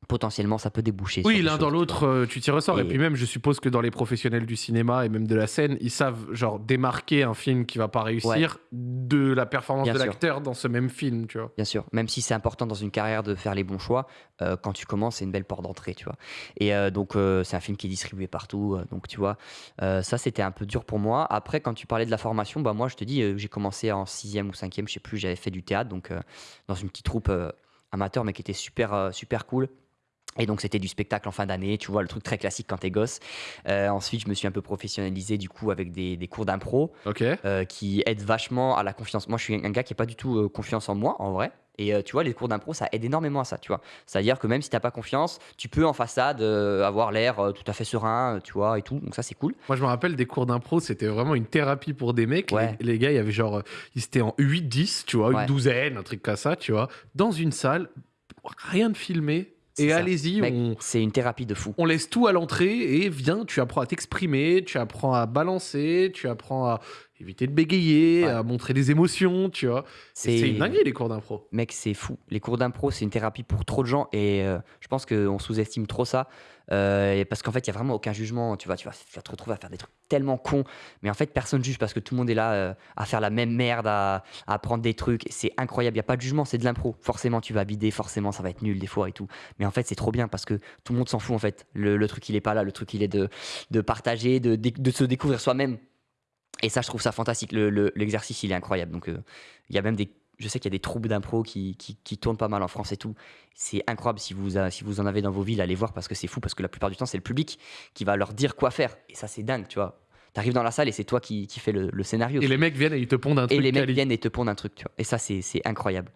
potentiellement ça peut déboucher. Oui, l'un dans l'autre, euh, tu t'y ressors. Et... Et- puis même, je suppose que dans les professionnels du cinéma et même de la scène, ils savent genre démarquer un film qui va pas réussir de la performance Bien de l'acteur dans ce même film, tu vois. Bien sûr, même si c'est important dans une carrière de faire les bons choix, euh, quand tu commences, c'est une belle porte d'entrée, tu vois. Et euh, donc, euh, c'est un film qui est distribué partout, donc tu vois, ça c'était un peu dur pour moi. Après, quand tu parlais de la formation, bah moi je te dis, j'ai commencé en sixième ou cinquième, je sais plus, j'avais fait du théâtre, donc dans une petite troupe amateur, mais qui était super, super cool. Et donc c'était du spectacle en fin d'année, tu vois, le truc très classique quand t'es gosse. Euh, ensuite, je me suis un peu professionnalisé du coup avec des, des cours d'impro euh, qui aide vachement à la confiance. Moi, je suis un gars qui n'a pas du tout euh, confiance en moi, en vrai. Et tu vois, les cours d'impro, ça aide énormément à ça, tu vois. C'est-à-dire que même si t'as pas confiance, tu peux en façade euh, avoir l'air euh, tout à fait serein, euh, tu vois, et tout. Donc ça, c'est cool. Moi, je me rappelle des cours d'impro, c'était vraiment une thérapie pour des mecs. Ouais. Les, les gars, il y avait genre, ils étaient en 8-10, tu vois, une douzaine, un truc comme ça, tu vois, dans une salle, rien de filmé. Et allez-y, on, c'est une thérapie de fou. on laisse tout à l'entrée et viens, tu apprends à t'exprimer, tu apprends à balancer, tu apprends à éviter de bégayer, Ouais. à montrer des émotions, tu vois. C'est une dinguerie, les cours d'impro. Mec, c'est fou. Les cours d'impro, c'est une thérapie pour trop de gens et euh, je pense qu'on sous-estime trop ça. Euh, et parce qu'en fait, il n'y a vraiment aucun jugement. Tu vas, tu, vas, tu vas te retrouver à faire des trucs tellement cons. Mais en fait, personne juge parce que tout le monde est là euh, à faire la même merde, à, à apprendre des trucs. C'est incroyable. Il n'y a pas de jugement, c'est de l'impro. Forcément, tu vas bider, forcément, ça va être nul des fois et tout. Mais en fait, c'est trop bien parce que tout le monde s'en fout en fait. Le, truc, il est pas là. Le truc, il est de, partager, de, se découvrir soi-même. Et ça, je trouve ça fantastique. Le- le- L'exercice, il est incroyable. Donc, euh, il y a même des. Je sais qu'il y a des troupes d'impro qui, qui, tournent pas mal en France et tout. C'est incroyable si vous, si vous en avez dans vos villes, allez voir parce que c'est fou. Parce que la plupart du temps, c'est le public qui va leur dire quoi faire. Et ça, c'est dingue, tu vois. T'arrives dans la salle et c'est toi qui, qui fais le, le scénario. Et les mecs viennent et ils te pondent un Et truc. les mecs viennent et te pondent un truc, tu vois. Et ça, c'est incroyable.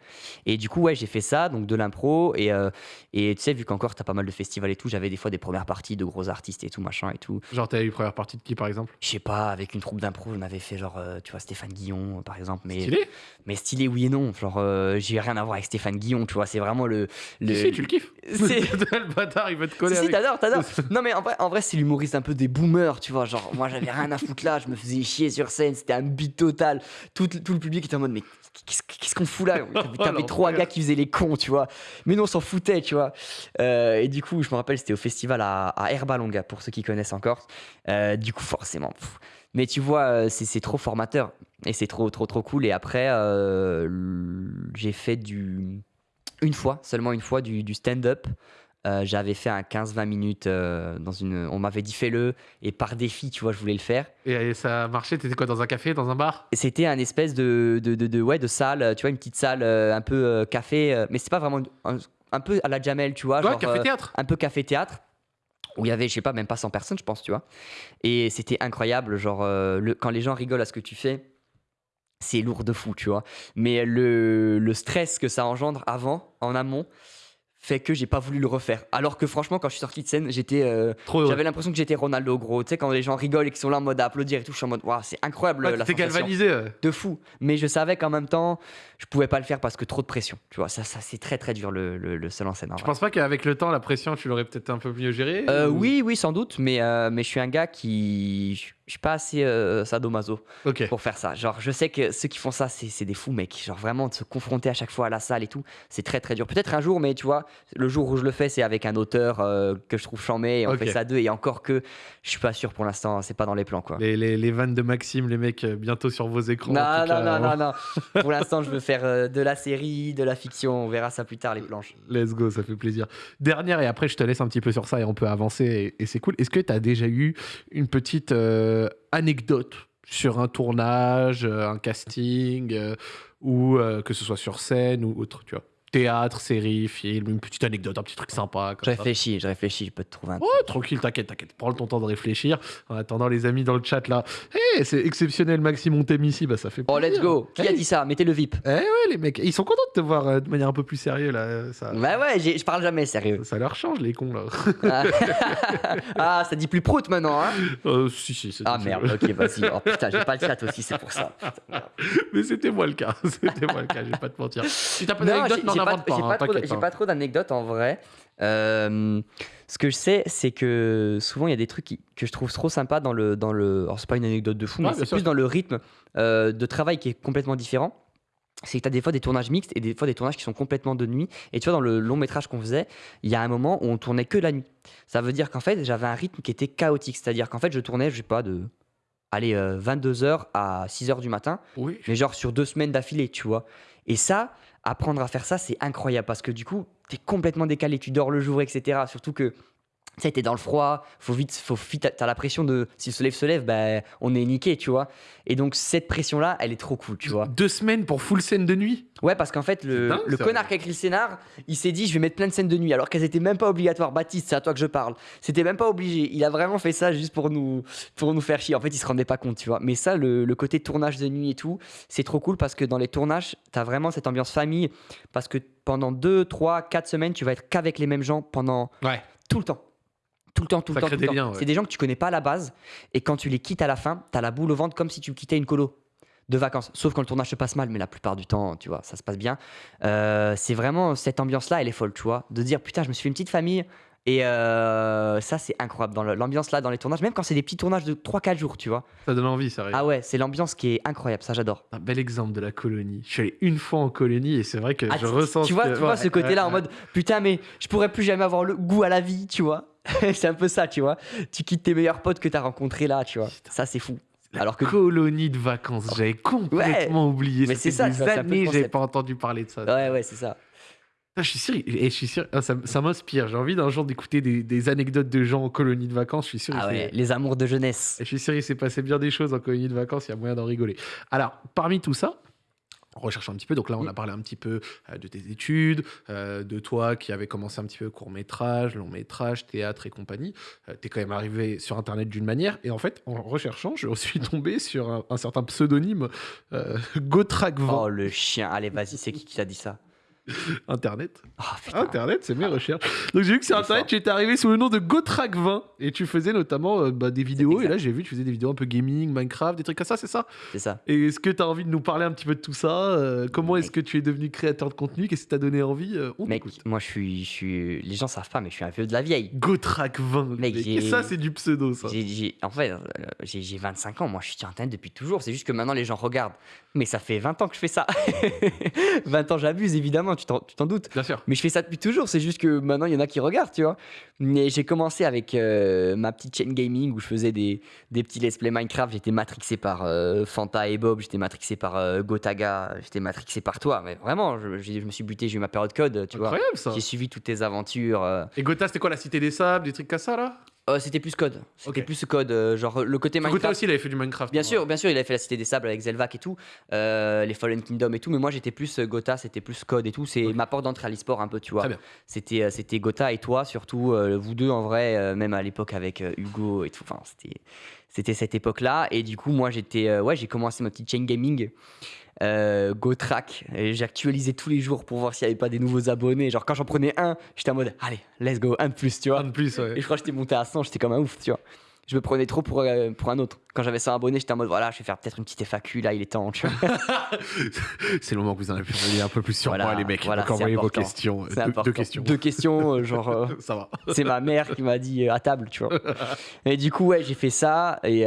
Et du coup, ouais, j'ai fait ça, donc de l'impro. Et, euh, et tu sais, vu qu'encore, t'as pas mal de festivals et tout, j'avais des fois des premières parties de gros artistes et tout, machin et tout. Genre, t'as eu première partie de qui, par exemple? Je sais pas, avec une troupe d'impro, on avait fait genre, euh, tu vois, Stéphane Guillon, par exemple. Mais Stylé? mais stylé, oui et non. Genre, euh, j'ai rien à voir avec Stéphane Guillon, tu vois. C'est vraiment le. le... Si, si, tu le kiffes. [laughs] C'est- le [laughs] bâtard, il veut te coller Si, si, t'adores, t'adores. [laughs] non, mais en vrai, en vrai c'est l'humoriste un peu des boomers, tu vois. Genre, moi, j'avais rien à foutre là, je me faisais chier sur scène, c'était un beat total. Tout, tout le public était en mode, mais qu'est-ce qu'on fout là? [laughs] T'avais Oh, trois gars qui faisaient les cons, tu vois. Mais nous, on s'en foutait, tu vois. Euh, et du coup, je me rappelle, c'était au festival à, à Herbalonga, pour ceux qui connaissent encore. Euh, du coup, forcément. pff. Mais tu vois, euh, c'est trop formateur. Et c'est trop, trop, trop cool. Et après, euh, j'ai fait du. Une fois, seulement une fois, du, du stand-up. Euh, J'avais fait un 15-20 minutes euh, dans une. On m'avait dit fais-le. Et par défi, tu vois, je voulais le faire. Et, et ça a marché, t'étais quoi, dans un café, dans un bar? C'était un espèce de, de, de, de- ouais, de salle, tu vois, une petite salle euh, un peu café. mais c'est pas vraiment. Un, un peu à la Jamel, tu vois. Ouais, genre, euh, café-théâtre. un peu café-théâtre où il y avait, je sais pas, même pas 100 personnes, je pense, tu vois. Et c'était incroyable, genre, le, quand les gens rigolent à ce que tu fais, c'est lourd de fou, tu vois. Mais le, le stress que ça engendre avant, en amont, fait que j'ai pas voulu le refaire. Alors que franchement, quand je suis sorti de scène, j'étais, euh, j'avais l'impression que j'étais Ronaldo, gros. Tu sais, quand les gens rigolent et qu'ils sont là en mode à applaudir et tout, je suis en mode, waouh, c'est incroyable Ouais, la sensation galvanisé. ouais. de fou. Mais je savais qu'en même temps, je pouvais pas le faire parce que trop de pression. Tu vois, ça, ça c'est très très dur le, le, le seul en scène. en Je vrai. pense pas qu'avec le temps, la pression, tu l'aurais peut-être un peu mieux gérée Euh, ou- oui, oui, sans doute, mais, euh, mais je suis un gars qui. Je suis pas assez euh, sadomaso pour faire ça. Genre, je sais que ceux qui font ça, c'est des fous, mec. Genre, vraiment, de se confronter à chaque fois à la salle et tout, c'est très très dur. Peut-être un jour, mais tu vois, le jour où je le fais, c'est avec un auteur euh, que je trouve chambé et on fait ça deux. Et encore que je suis pas sûr pour l'instant, c'est pas dans les plans, quoi. Les, les, les vannes de Maxime, les mecs, euh, bientôt sur vos écrans. en Non, cas, non, non, hein. non, non. [laughs] Pour l'instant, je veux faire de la série, de la fiction. On verra ça plus tard, les planches. Let's go, ça fait plaisir. Dernière, et après je te laisse un petit peu sur ça et on peut avancer et, et c'est cool. Est-ce que tu as déjà eu une petite euh, anecdote sur un tournage, euh, un casting, euh, ou euh, que ce soit sur scène ou autre, tu vois Théâtre, série, film, une petite anecdote, un petit truc sympa. Je Comme ça. réfléchis, je réfléchis, je peux te trouver un. Ouais, tranquille, t'inquiète, t'inquiète. Prends ton temps de réfléchir. En attendant, les amis dans le chat là, hey, c'est exceptionnel, Maxime, on t'aime ici, bah ça fait Oh, plaisir. let's go. Qui a Hey. dit ça? Mettez le VIP. Eh ouais, les mecs, ils sont contents de te voir euh, de manière un peu plus sérieuse là. Ça, Bah ouais, je parle jamais sérieux. ça leur change, les cons là. Ah, [laughs] Ah, ça dit plus prout maintenant, hein? Euh, si, si, c'est Ah merde, ok, vas-y. Oh putain, j'ai pas le chat aussi, c'est pour ça. Putain. [laughs] Mais c'était moi le cas. [laughs] C'était moi le cas, je vais pas te mentir. Si t'as pas d'anecdote, j'ai pas, pas. hein, pas trop, pas. d'anecdotes en vrai. Euh, ce que je sais, c'est que souvent il y a des trucs qui- que je trouve trop sympas dans le. Dans le alors, c'est pas une anecdote de fou, Ouais, mais c'est plus dans le rythme euh, de travail qui est complètement différent. c'est que tu as des fois des tournages mixtes et des fois des tournages qui sont complètement de nuit. Et tu vois, dans le long métrage qu'on faisait, il y a un moment où on tournait que la nuit. Ça veut dire qu'en fait, j'avais un rythme qui était chaotique. C'est-à-dire qu'en fait, je tournais, je sais pas, de allez, 22h à 6h du matin, Oui. mais genre sur deux semaines d'affilée, tu vois. Et ça, apprendre à faire ça, c'est incroyable parce que du coup, tu es complètement décalé, tu dors le jour, etc. Surtout que sais, t'es dans le froid, faut vite, faut vite, t'as la pression de si le soleil se lève, ben on est niqué, tu vois. Et donc cette pression-là, elle est trop cool, tu vois. Deux semaines pour full scène de nuit? Ouais, parce qu'en fait, le, dingue, le ça. connard qui a écrit le scénar, il s'est dit, je vais mettre plein de scènes de nuit, alors qu'elles étaient même pas obligatoires. Baptiste, c'est à toi que je parle. C'était même pas obligé. Il a vraiment fait ça juste pour nous, pour nous faire chier. En fait, il se rendait pas compte, tu vois. Mais ça, le, le côté tournage de nuit et tout, c'est trop cool parce que dans les tournages, t'as vraiment cette ambiance famille. Parce que pendant 2, 3, 4 semaines, tu vas être qu'avec les mêmes gens pendant Ouais. tout le temps. Tout le temps, tout Ça le temps. crée tout le des temps. liens, ouais. C'est des gens que tu connais pas à la base. Et quand tu les quittes à la fin, t'as la boule au ventre comme si tu quittais une colo de vacances. Sauf quand le tournage se passe mal, mais la plupart du temps, tu vois, ça se passe bien. Euh, c'est vraiment cette ambiance-là, elle est folle, tu vois. De dire, putain, je me suis fait une petite famille. Et euh, ça, c'est incroyable. Dans l'ambiance là, dans les tournages, même quand c'est des petits tournages de 3-4 jours, tu vois. Ça donne envie, ça. Ah ouais, c'est l'ambiance qui est incroyable, ça j'adore. Un bel exemple de la colonie. Je suis allé une fois en colonie et c'est vrai que Ah, je tu- ressens. Tu vois, que- tu vois ouais, ce côté-là ouais, en mode putain, mais je pourrais plus jamais avoir le goût à la vie, tu vois. [laughs] c'est un peu ça, tu vois. Tu quittes tes meilleurs potes que t'as rencontrés là, tu vois. Putain. Ça, c'est fou. La Alors que- colonie de vacances, j'avais complètement oublié. Mais c'est ça, des années, concept. pas entendu parler de ça. Ouais, ouais, c'est ça. Ah, je suis sûr, et je suis sûr, ah, ça, ça m'inspire. J'ai envie d'un jour d'écouter des, des anecdotes de gens en colonie de vacances. Je suis sûr. Ah ouais, les amours de jeunesse. je suis sûr, il s'est passé bien des choses en colonie de vacances. Il y a moyen d'en rigoler. Alors, parmi tout ça, en recherchant un petit peu. Donc là, on a Mm. parlé un petit peu euh, de tes études, euh, de toi qui avait commencé un petit peu court métrage, long métrage, théâtre et compagnie. Tu es quand même arrivé sur Internet d'une manière. Et en fait, en recherchant, je suis tombé sur un, un certain pseudonyme, euh, Gotrack20 Oh le chien, allez vas-y, c'est qui qui t'a dit ça? [laughs] Internet. Oh putain. Internet, c'est mes recherches. Donc j'ai vu que sur Internet, tu étais arrivé sous le nom de Gotrack20 et tu faisais notamment euh, bah, des vidéos. Et là, j'ai vu que tu faisais des vidéos un peu gaming, Minecraft, des trucs comme ça, c'est ça? C'est ça. Et est-ce que tu as envie de nous parler un petit peu de tout ça? Euh, Comment est-ce que tu es devenu créateur de contenu? Qu'est-ce qui t'a donné envie? Euh, On Mec, moi je suis, je suis. Les gens savent pas, mais je suis un vieux de la vieille. Gotrack20. Mec, Et ça, c'est du pseudo, ça. J'ai- j'ai- en fait, j'ai j'ai 25 ans, moi je suis sur Internet depuis toujours, c'est juste que maintenant les gens regardent. Mais ça fait 20 ans que je fais ça. [laughs] 20 ans j'abuse évidemment, tu t'en doutes. Bien sûr. Mais je fais ça depuis toujours, c'est juste que maintenant il y en a qui regardent, tu vois. Mais j'ai commencé avec euh, ma petite chaîne gaming où je faisais des, des petits let's play Minecraft. J'étais matrixé par euh, Fanta et Bob, j'étais matrixé par euh, Gotaga, j'étais matrixé par toi. Mais vraiment, je, je- je me suis buté, j'ai eu ma période code, tu vois. Incroyable, ça. J'ai suivi toutes tes aventures. Et Gotha, c'était quoi la Cité des Sables, des trucs comme ça, là? Euh, c'était plus code. C'était plus code, euh, genre le côté Gotha Minecraft. aussi, il avait fait du Minecraft. Bien sûr, bien sûr, il avait fait la Cité des Sables avec Zelvac et tout, euh, les Fallen Kingdom et tout, mais moi j'étais plus Gotha, c'était plus code et tout, c'est ma porte d'entrée à l'e-sport un peu, tu vois. Très bien. C'était c'était Gotha et toi surtout, vous deux en vrai, même à l'époque avec Hugo et tout, enfin c'était c'était cette époque-là et du coup moi j'étais euh, ouais j'ai commencé ma petite chain gaming. Euh, GoTrack, j'actualisais tous les jours pour voir s'il n'y avait pas des nouveaux abonnés. Genre quand j'en prenais un, j'étais en mode allez, let's go, un de plus, tu vois. Un de plus, ouais. Et je crois que j'étais monté à 100, j'étais comme un ouf, tu vois. Je me prenais trop pour, euh, pour un autre. Quand j'avais 100 abonnés, j'étais en mode voilà, je vais faire peut-être une petite FAQ, là, il est temps, tu vois. [laughs] c'est le moment que vous en avez pu revenir un peu plus sur Voilà, moi, les mecs. voilà, Donc envoyez vos questions. Deux, questions. Deux questions, euh, genre, euh, [laughs] Ça va. c'est ma mère qui m'a dit euh, à table, tu vois. [laughs] Et du coup, ouais, j'ai fait ça. Et,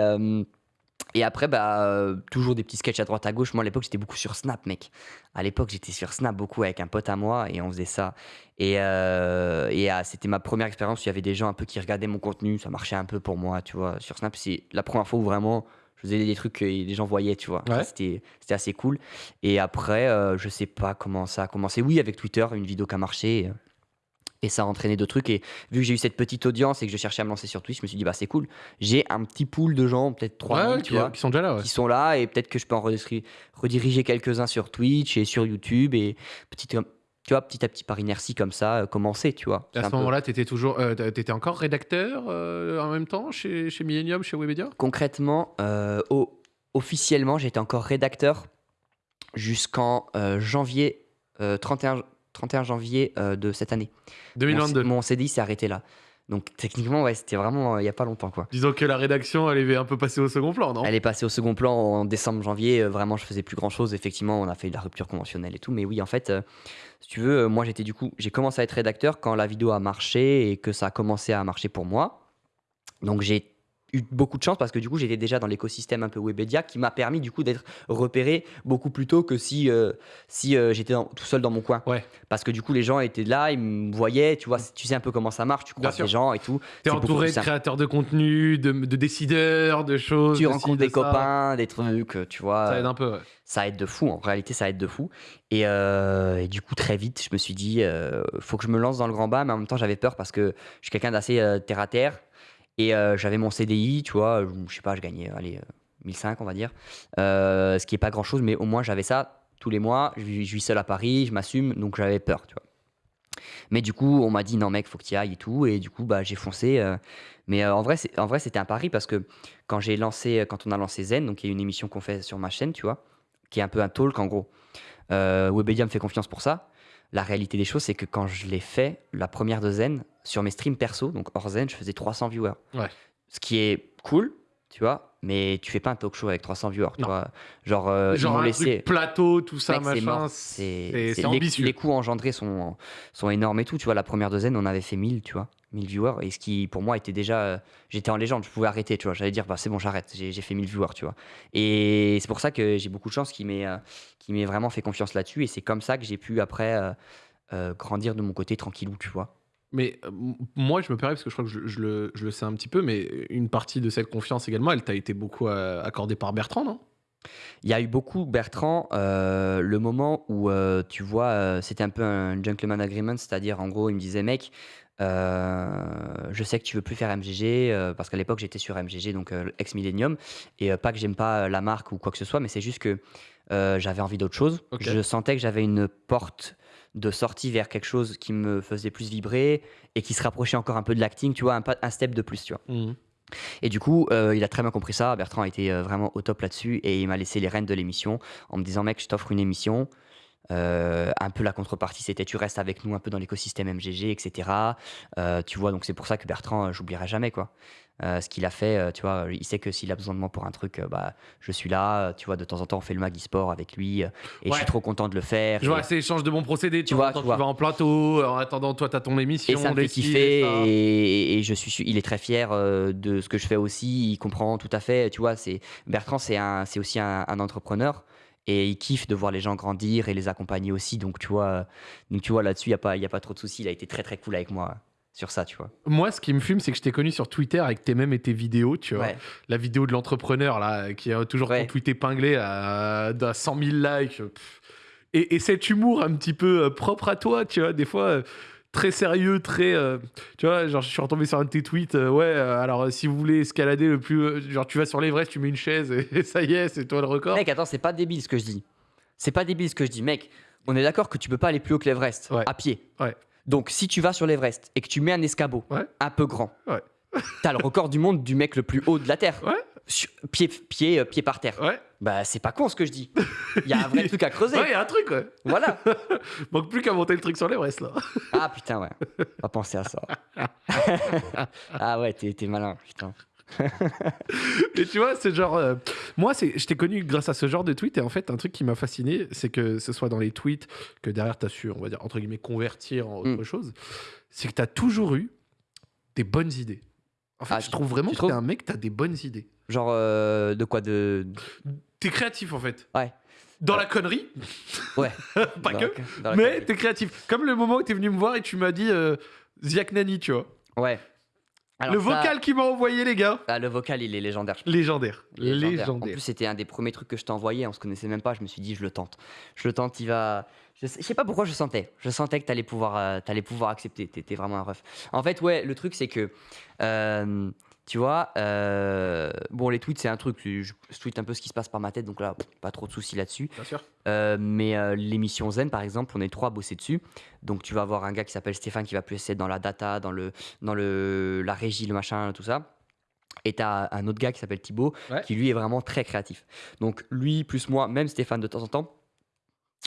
et après, bah, euh, toujours des petits sketchs à droite à gauche. Moi, à l'époque, j'étais beaucoup sur Snap, mec. À l'époque, j'étais sur Snap beaucoup avec un pote à moi et on faisait ça. Et, euh, et euh, c'était ma première expérience où il y avait des gens un peu qui regardaient mon contenu. Ça marchait un peu pour moi, tu vois. Sur Snap, c'est la première fois où vraiment je faisais des trucs que les gens voyaient, tu vois. Ouais. C'était c'était assez cool. Et après, euh, je sais pas comment ça a commencé. Oui, avec Twitter, une vidéo qui a marché. Et ça a entraîné d'autres trucs. Et vu que j'ai eu cette petite audience et que je cherchais à me lancer sur Twitch, je me suis dit, bah c'est cool. J'ai un petit pool de gens, peut-être 3000, Ouais, ouais, tu qui, qui sont déjà là, ouais. qui sont là. Et peut-être que je peux en rediri- rediriger quelques-uns sur Twitch et sur YouTube. Et petit, tu vois, petit à petit, par inertie comme ça, euh, commencer, tu vois. À ce moment-là, tu étais toujours, euh, encore rédacteur euh, en même temps chez, chez Millennium, chez Webedia? Concrètement, euh, au- officiellement, j'étais encore rédacteur jusqu'en janvier, euh, 31, 31 janvier euh, de cette année. Mon, 2022. mon CDI s'est arrêté là. Donc techniquement, ouais, c'était vraiment euh, il y a pas longtemps quoi. Disons que la rédaction, elle est un peu passée au second plan, non? Elle est passée au second plan en décembre, janvier. euh, vraiment, je faisais plus grand chose. Effectivement, on a fait de la rupture conventionnelle et tout. Mais oui, en fait, euh, si tu veux, moi j'étais du coup, j'ai commencé à être rédacteur quand la vidéo a marché et que ça a commencé à marcher pour moi. Donc j'ai eu beaucoup de chance parce que du coup j'étais déjà dans l'écosystème un peu Webedia qui m'a permis du coup d'être repéré beaucoup plus tôt que si, euh, si euh, j'étais tout seul dans mon coin. Ouais. Parce que du coup les gens étaient là, ils me voyaient, tu vois, tu sais un peu comment ça marche, tu croises les gens et tout. C'est beaucoup entouré de simple. créateurs de contenu, de, de décideurs, de choses. Tu de ci, rencontres de des ça. copains, des trucs, tu vois. Ça aide un peu, ouais. ça aide de fou. En réalité, ça aide de fou. Et, euh, et du coup, très vite, je me suis dit, faut que je me lance dans le grand bas. Mais en même temps, j'avais peur parce que je suis quelqu'un d'assez terre à terre. Et euh, j'avais mon CDI, tu vois. Je sais pas, je gagnais, allez, euh, 1005, on va dire. Euh, ce qui est pas grand chose, mais au moins, j'avais ça tous les mois. Je, vis- seul à Paris, je m'assume. Donc, j'avais peur, tu vois. Mais du coup, on m'a dit, non, mec, faut que tu ailles et tout. Et du coup, bah, j'ai foncé. euh, mais euh, en vrai, en vrai, c'était un pari parce que quand j'ai lancé, quand on a lancé Zen, donc il y a une émission qu'on fait sur ma chaîne, tu vois, qui est un peu un talk en gros. Euh, Webedia me fait confiance pour ça. La réalité des choses, c'est que quand je l'ai fait, la première de Zen, sur mes streams perso, donc hors Zen, je faisais 300 viewers. Ouais. Ce qui est cool, tu vois, mais tu fais pas un talk show avec 300 viewers, tu Non. vois. Genre, euh, Genre m'ont un laissé. truc plateau, tout ça, Mec, machin. C'est les, ambitieux. les coûts engendrés sont, sont énormes et tout. Tu vois, la première Zen, on avait fait 1000, tu vois, 1000 viewers. Et ce qui, pour moi, était déjà. euh, J'étais en légende, je pouvais arrêter, tu vois. J'allais dire, bah, c'est bon, j'arrête, j'ai fait 1000 viewers, tu vois. Et c'est pour ça que j'ai beaucoup de chance qu'il m'ait euh, m'ait vraiment fait confiance là-dessus. Et c'est comme ça que j'ai pu, après, euh, euh, grandir de mon côté tranquillou, tu vois. Mais euh, moi, je me permets, parce que je crois que je, je le, je le sais un petit peu, mais une partie de cette confiance également, elle t'a été beaucoup euh, accordée par Bertrand, non? Il y a eu beaucoup, Bertrand, euh, le moment où, tu vois, c'était un peu un gentleman agreement, c'est-à-dire, en gros, il me disait, mec, je sais que tu veux plus faire MGG, parce qu'à l'époque, j'étais sur MGG, donc ex-millennium, et pas que j'aime pas la marque ou quoi que ce soit, mais c'est juste que j'avais envie d'autre chose. Je sentais que j'avais une porte de sortie vers quelque chose qui me faisait plus vibrer et qui se rapprochait encore un peu de l'acting, tu vois, un, un step de plus, tu vois. Et du coup, euh, il a très bien compris ça. Bertrand a été euh, vraiment au top là-dessus et il m'a laissé les rênes de l'émission en me disant Mec, je t'offre une émission. Un peu la contrepartie, c'était tu restes avec nous un peu dans l'écosystème MGG, etc. Euh, tu vois, donc c'est pour ça que Bertrand, euh, j'oublierai jamais quoi. Euh, ce qu'il a fait, tu vois, il sait que s'il a besoin de moi pour un truc, bah, je suis là. Tu vois, de temps en temps, on fait le Magui Sport avec lui et je suis trop content de le faire. Je vois, c'est échange de bons procédés. Tu vois, tu tu vois. vas en plateau, en attendant, toi, t'as ton émission. Et ça me fait kiffer et, et je suis, il est très fier de ce que je fais aussi. Il comprend tout à fait. Tu vois, c'est Bertrand, c'est aussi un, un entrepreneur et il kiffe de voir les gens grandir et les accompagner aussi. Donc tu vois, euh, donc tu vois là-dessus, il y a pas, y a pas trop de soucis. Il a été très très cool avec moi sur ça, tu vois. Moi, ce qui me fume, c'est que je t'ai connu sur Twitter avec tes mêmes et tes vidéos, tu vois. Ouais. La vidéo de l'entrepreneur, là, qui a toujours Ouais. ton tweet épinglé à, à 100 000 likes. Et cet humour un petit peu euh, propre à toi, tu vois, des fois euh, très sérieux, très. euh, tu vois, genre, je suis retombé sur un de tes tweets. euh, ouais, euh, alors, si vous voulez escalader le plus. genre, tu vas sur l'Everest, tu mets une chaise et, [laughs] et ça y est, c'est toi le record. Mec, attends, c'est pas débile ce que je dis. C'est pas débile ce que je dis, mec. On est d'accord que tu peux pas aller plus haut que l'Everest Ouais. à pied. Ouais. Donc si tu vas sur l'Everest et que tu mets un escabeau Ouais. un peu grand, Ouais. t'as le record du monde du mec le plus haut de la terre. Pied, pied, pied par terre. Ouais, Bah c'est pas con ce que je dis. Il y a un vrai [laughs] truc à creuser. ouais, il y a un truc, ouais. Voilà. [laughs] Manque plus qu'à monter le truc sur l'Everest, là. [laughs] Ah putain ouais. Pas penser à ça. ah ouais, t'es t'es malin, putain. Et tu vois, c'est genre. euh, moi, c'est, je t'ai connu grâce à ce genre de tweet. Et en fait, un truc qui m'a fasciné, c'est que ce soit dans les tweets, que derrière, tu as su, on va dire, entre guillemets, convertir en autre Mm. chose, c'est que tu as toujours eu des bonnes idées. En fait, Ah, je trouve vraiment que t'es un mec, t'as des bonnes idées. Genre euh, de quoi de. T'es créatif, en fait. Ouais. Dans la connerie, [laughs] Ouais. [laughs] pas Dans que, la- mais t'es créatif. Comme le moment où t'es venu me voir et tu m'as dit euh, Ziak Nani, tu vois. Ouais. Alors le ça- vocal qu'il m'a envoyé, les gars, Ah, le vocal, il est légendaire. légendaire. Légendaire. Légendaire. En plus, c'était un des premiers trucs que je t'ai envoyé. On se connaissait même pas. Je me suis dit, je le tente. Je le tente. Il va. Je sais, je sais pas pourquoi je sentais. Je sentais que t'allais pouvoir, euh, t'allais pouvoir accepter. T'étais vraiment un ref. En fait, ouais, le truc, c'est que. euh, tu vois, euh, bon, les tweets, c'est un truc. Je, tweete un peu ce qui se passe par ma tête. Donc là, pas trop de soucis là-dessus. Bien sûr. Euh, mais euh, l'émission Zen, par exemple, on est trois à bosser dessus. Donc tu vas avoir un gars qui s'appelle Stéphane qui va plus être dans la data, dans, le, dans le, la régie, le machin, tout ça. Et tu as un autre gars qui s'appelle Thibaut, Ouais. qui lui est vraiment très créatif. Donc lui, plus moi, même Stéphane de temps en temps,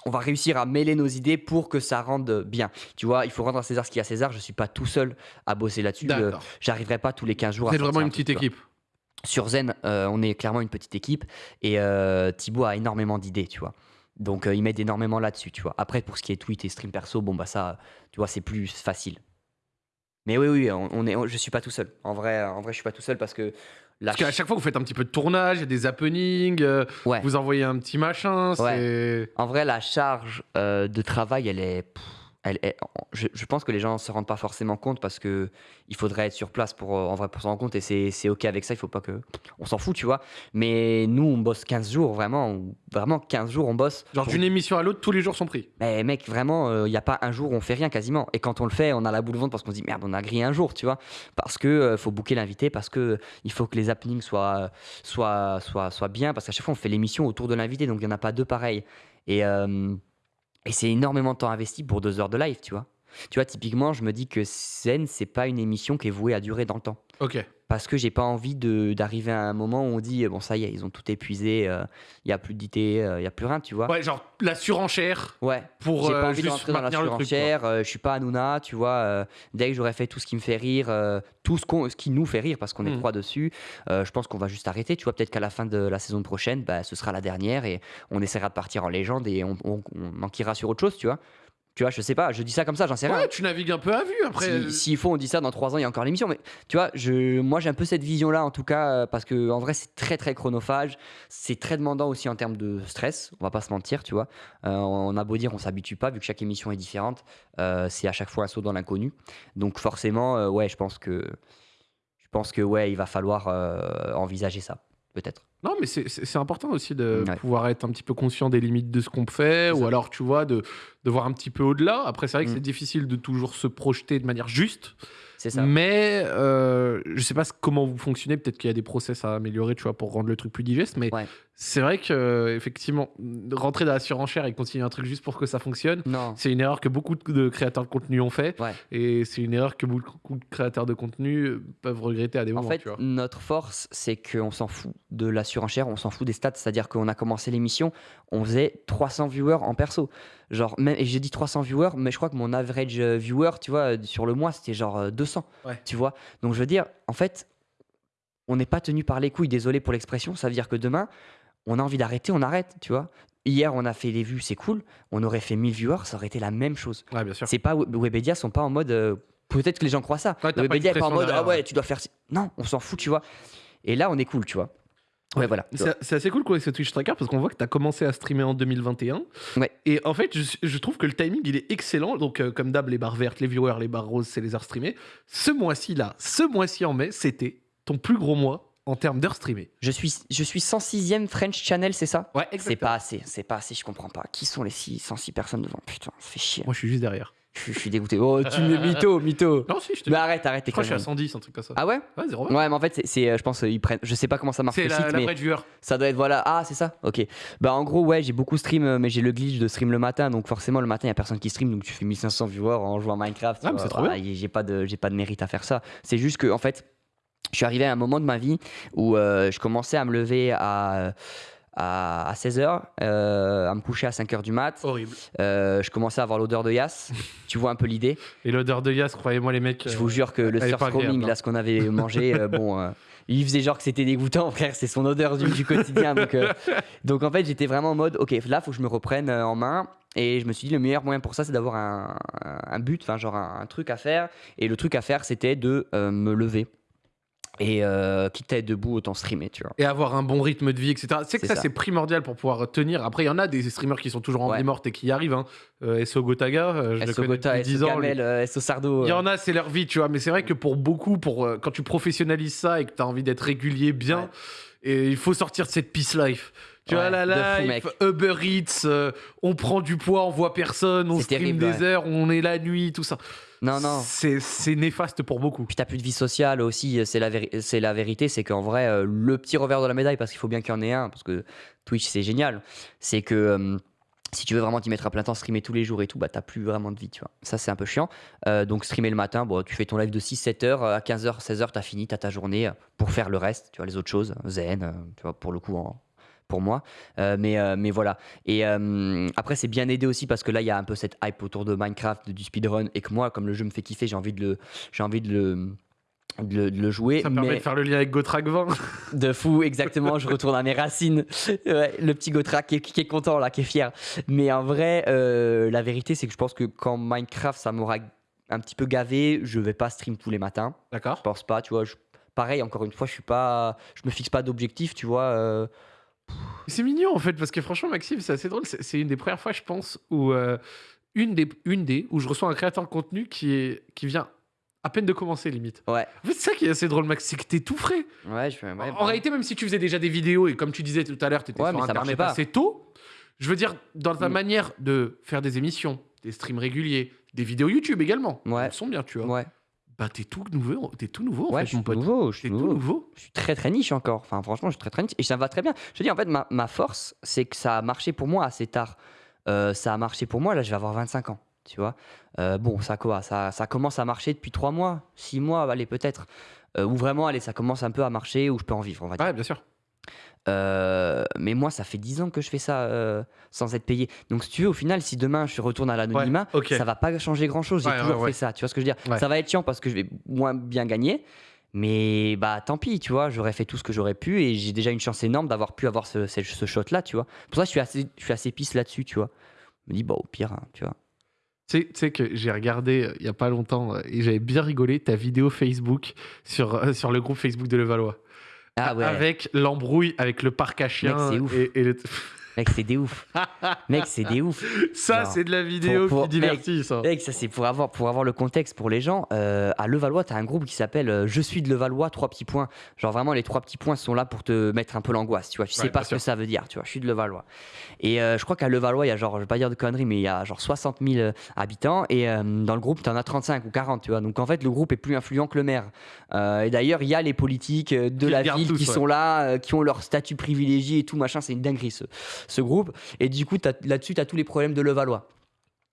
on va réussir à mêler nos idées pour que ça rende bien. Tu vois, il faut rendre à César ce qu'il y a à César. Je suis pas tout seul à bosser là-dessus. Euh. J'arriverai pas tous les 15 jours à êtes vraiment une petite équipe. Sur Zen, euh, on est clairement une petite équipe et euh, Thibaut a énormément d'idées, tu vois. Donc euh, il m'aide énormément là-dessus, tu vois. Après, pour ce qui est tweet et stream perso, bon bah ça, tu vois, c'est plus facile. Mais oui, oui, on, on est, on- je suis pas tout seul. En vrai, en vrai, je suis pas tout seul parce que Parce qu'à ch- chaque fois, vous faites un petit peu de tournage, il y a des happenings, euh, Ouais. vous envoyez un petit machin. En vrai, la charge euh, de travail, elle est. pff, elle est- je, je pense que les gens ne se rendent pas forcément compte parce que il faudrait être sur place pour, euh, en vrai, pour s'en rendre compte et c'est c'est OK avec ça. Il faut pas que. On s'en fout, tu vois. Mais nous, on bosse 15 jours, vraiment. on- Vraiment, 15 jours, on bosse. Genre pour- d'une émission à l'autre, tous les jours sont pris. Mais mec, vraiment, il n'y a pas un jour où on fait rien quasiment. Et quand on le fait, on a la boule au ventre parce qu'on se dit merde, on a grillé un jour, tu vois. Parce que euh, faut booker l'invité, parce que euh, il faut que les happenings soient, soient, soient, soient bien. Parce qu'à chaque fois, on fait l'émission autour de l'invité, donc il n'y en a pas deux pareils. Et, euh, et c'est énormément de temps investi pour deux heures de live, tu vois. Tu vois, typiquement, je me dis que Zen, c'est pas une émission qui est vouée à durer dans le temps. Ok. Parce que j'ai pas envie d'arriver à un moment où on dit bon, ça y est, ils ont tout épuisé, euh, il y a plus d'idées, euh, il y a plus rien, tu vois. Ouais, genre la surenchère Ouais. pour J'ai euh, pas envie de juste rentrer dans la surenchère, euh, je suis pas Hanouna, tu vois. euh, dès que j'aurais fait tout ce qui me fait rire, euh, tout ce, qu'on- ce qui nous fait rire, parce qu'on est Mm. trois dessus, euh, je pense qu'on va juste arrêter. Tu vois, peut-être qu'à la fin de la saison prochaine, bah, ce sera la dernière et on essaiera de partir en légende et on, on, on manquera sur autre chose, tu vois. Tu vois, je sais pas, je dis ça comme ça, j'en sais rien. Ouais, tu navigues un peu à vue après. euh, Si- S'il faut, on dit ça dans trois ans, il y a encore l'émission. Mais tu vois, je, moi j'ai un peu cette vision-là en tout cas, euh, parce que en vrai c'est très très chronophage, c'est très demandant aussi en termes de stress. On va pas se mentir, tu vois. Euh, on a beau dire, on s'habitue pas vu que chaque émission est différente. euh, c'est à chaque fois un saut dans l'inconnu. Donc forcément, euh, ouais, je pense que je pense que ouais, il va falloir envisager ça, peut-être. Non, mais c'est- important aussi de Ouais. pouvoir être un petit peu conscient des limites de ce qu'on fait, ou alors, tu vois, de, de voir un petit peu au-delà. Après, c'est vrai que Mm. c'est difficile de toujours se projeter de manière juste, C'est ça. mais euh, je sais pas comment vous fonctionnez. Peut-être qu'il y a des process à améliorer, tu vois, pour rendre le truc plus digeste, mais Ouais. C'est vrai que, euh, effectivement, rentrer dans la surenchère et continuer un truc juste pour que ça fonctionne, c'est une erreur que beaucoup de créateurs de contenu ont fait, Ouais. et c'est une erreur que beaucoup de créateurs de contenu euh, peuvent regretter à des En moments, fait, tu vois. notre force, c'est qu'on s'en fout de la surenchère, on s'en fout des stats. C'est-à-dire qu'on a commencé l'émission, on faisait 300 viewers en perso. Genre, même, et j'ai dit 300 viewers, mais je crois que mon average euh, viewer, tu vois, euh, sur le mois, c'était genre euh, 200. Ouais. Tu vois Donc, je veux dire, en fait, on n'est pas tenu par les couilles, désolé pour l'expression. Ça veut dire que demain, on a envie d'arrêter, on arrête, tu vois. Hier, on a fait les vues, c'est cool. On aurait fait 1000 viewers, ça aurait été la même chose. Ouais, bien sûr. C'est pas Webedia sont pas en mode euh, peut-être que les gens croient ça. Ouais, Webedia est pas en mode ah derrière, ouais, ouais. tu dois faire non, on s'en fout, tu vois. Et là on est cool, tu vois. Ouais, voilà. C'est assez cool quoi, avec ce Twitch Tracker parce qu'on voit que tu as commencé à streamer en 2021. Ouais. Et en fait, je, je trouve que le timing il est excellent. Donc, euh, comme d'hab, les barres vertes, les viewers, les barres roses, c'est les heures streamées. Ce mois-ci là, ce mois-ci en mai, c'était ton plus gros mois en termes d'heures streamées. Je suis je suis 106e French Channel, c'est ça? Ouais, C'est pas assez, c'est pas assez, je comprends pas. Qui sont les 6, 106 personnes devant? Putain, ça fait chier. Moi, je suis juste derrière. Je, je suis dégoûté. Oh, tu me mytho, mytho. [laughs] Non, si, je te Mais arrête, arrête, Je crois que je suis à conneries. 110, un truc comme ça. Ah ouais? Ouais, 0 Ouais, mais en fait, c'est- c'est, euh, je pense, euh, ils prennent. Je sais pas comment ça marche C'est le la, site, la mais vraie viewer. ça doit être voilà. Ah, c'est ça? Ok. Bah en gros, ouais, j'ai beaucoup stream, euh, mais j'ai le glitch de stream le matin, donc forcément le matin, il y a personne qui stream, donc tu fais 1500 viewers en jouant à Minecraft. tu Ah, mais vois. c'est trop Voilà, y- J'ai pas de, j'ai pas de mérite à faire ça. C'est juste que en fait, je suis arrivé à un moment de ma vie où euh, je commençais à me lever à à, 16h, à me coucher à 5h du mat. Horrible. Euh, je commençais à avoir l'odeur de Yass. [laughs] tu vois un peu l'idée? Et l'odeur de Yas, croyez-moi, les mecs. Je euh, vous jure que le surf roaming, hein. là, ce qu'on avait mangé, euh, [laughs] bon, euh, il faisait genre que c'était dégoûtant, frère, c'est son odeur du, du quotidien. Donc, euh, donc en fait, j'étais vraiment en mode, ok, là, faut que je me reprenne euh, en main. Et je me suis dit, le meilleur moyen pour ça, c'est d'avoir un, but, enfin, genre un, un truc à faire. Et le truc à faire, c'était de euh, me lever. Et euh, quitte à être debout, autant streamer, tu vois. Et avoir un bon rythme de vie, etc. C'est que ça, ça. c'est primordial pour pouvoir tenir. Après, il y en a des streamers qui sont toujours en Ouais. vie morte et qui y arrivent. Hein. Euh, SO Gotaga, euh, je le SO connais Gota, depuis 10 SO ans. lui. Gamel, euh, SO Sardo. Il y en a, c'est leur vie, tu vois. Mais c'est vrai que pour beaucoup, pour, quand tu professionnalises ça et que tu as envie d'être régulier, bien, Ouais. et il faut sortir de cette peace life. Tu vois, Ouais, la de fou, life. Uber Eats, on prend du poids, on voit personne, on stream terrible, des heures, on est la nuit, tout ça. Non, non. C'est c'est néfaste pour beaucoup. Puis t'as plus de vie sociale aussi, c'est la, la vérité, c'est qu'en vrai, euh, le petit revers de la médaille, parce qu'il faut bien qu'il y en ait un, parce que Twitch c'est génial, c'est que euh, si tu veux vraiment t'y mettre à plein temps, streamer tous les jours et tout, bah t'as plus vraiment de vie, tu vois. Ça c'est un peu chiant. Euh, donc streamer le matin, bon, tu fais ton live de 6-7 heures, à 15h, 16h, t'as fini, t'as ta journée pour faire le reste, tu vois, les autres choses, zen, tu vois, pour le coup, en- pour moi. Euh, mais, euh, mais voilà. Et euh, après, c'est bien aidé aussi parce que là, il y a un peu cette hype autour de Minecraft, du speedrun, et que moi, comme le jeu me fait kiffer, j'ai envie de le, j'ai envie de le, de le, de le jouer. Ça me permet de faire le lien avec Gotrag 20. [laughs] de fou, exactement. je retourne à mes racines. [laughs] Ouais, le petit Gotra qui est, qui est content là, qui est fier. Mais en vrai, la vérité, c'est que je pense que quand Minecraft, ça m'aura un petit peu gavé, je vais pas stream tous les matins. D'accord. Je pense pas, tu vois. je- pareil, encore une fois, je suis pas, je me fixe pas d'objectif, tu vois. C'est mignon en fait, parce que franchement, Maxime, c'est assez drôle. C'est une des premières fois, je pense, où euh, une, des, une des où je reçois un créateur de contenu qui, est, qui vient à peine de commencer, limite. Ouais, En fait, c'est ça qui est assez drôle, Max, c'est que t'es tout frais. ouais, je fais. ouais, en bah, réalité, même si tu faisais déjà des vidéos et comme tu disais tout à l'heure, t'étais Ouais, sur Internet pas. assez tôt, je veux dire, dans ta Mm. manière de faire des émissions, des streams réguliers, des vidéos YouTube également, Ouais. elles sont bien, tu vois. ouais, Bah, t'es tout nouveau, t'es tout nouveau, en ouais, fait, je suis mon nouveau, je suis tout nouveau. nouveau. Je suis très très niche encore. Enfin, franchement, je suis très très niche et ça me va très bien. Je te dis, en fait, ma, ma force, c'est que ça a marché pour moi assez tard. Euh, ça a marché pour moi, là, je vais avoir 25 ans. Tu vois Euh, Bon, ça quoi ça, ça commence à marcher depuis 3 mois, 6 mois, allez, peut-être. Euh, ou vraiment, allez, ça commence un peu à marcher, où je peux en vivre, on va dire. Ouais, bien sûr. Euh, mais moi, ça fait 10 ans que je fais ça euh, sans être payé. Donc, si tu veux, au final, si demain je retourne à l'anonymat, ok. ça va pas changer grand chose. J'ai Ouais, toujours ouais. fait ça. Tu vois ce que je veux dire? Ouais. Ça va être chiant parce que je vais moins bien gagner. Mais bah tant pis, tu vois, j'aurais fait tout ce que j'aurais pu et j'ai déjà une chance énorme d'avoir pu avoir ce, ce, ce shot-là, tu vois. Pour ça, je suis assez, je suis assez pisse là-dessus, tu vois. Je me dis, bah au pire, hein, tu vois. Tu sais- tu sais que j'ai regardé euh, il y a pas longtemps et j'avais bien rigolé ta vidéo Facebook sur, sur le groupe Facebook de Levallois. Ah ouais, Avec l'embrouille avec le parc à chiens. c'est ouf. Et, et le- [laughs] mec, c'est des ouf. [laughs] mec, c'est des ouf. Ça, c'est de la vidéo Pour- pour- qui divertit, ça. Mec, ça c'est pour avoir, pour avoir le contexte pour les gens. euh, à Levallois, t'as un groupe qui s'appelle euh, Je suis de Levallois, trois petits points. Genre vraiment, les trois petits points sont là pour te mettre un peu l'angoisse, tu vois. Tu sais pas ce que ça veut dire, tu vois. Je suis de Levallois. Et euh, je crois qu'à Levallois, il y a genre, je vais pas dire de conneries, mais il y a genre 60 000 euh, habitants. Et euh, dans le groupe, t'en as 35 ou 40, tu vois. Donc en fait, le groupe est plus influent que le maire. Et d'ailleurs, il y a les politiques de Qui la ville tous, qui ouais. sont là, qui ont leur statut privilégié et tout, machin. C'est une dinguerie, ce, ce groupe. Et du coup, là-dessus, tu as tous les problèmes de Levallois.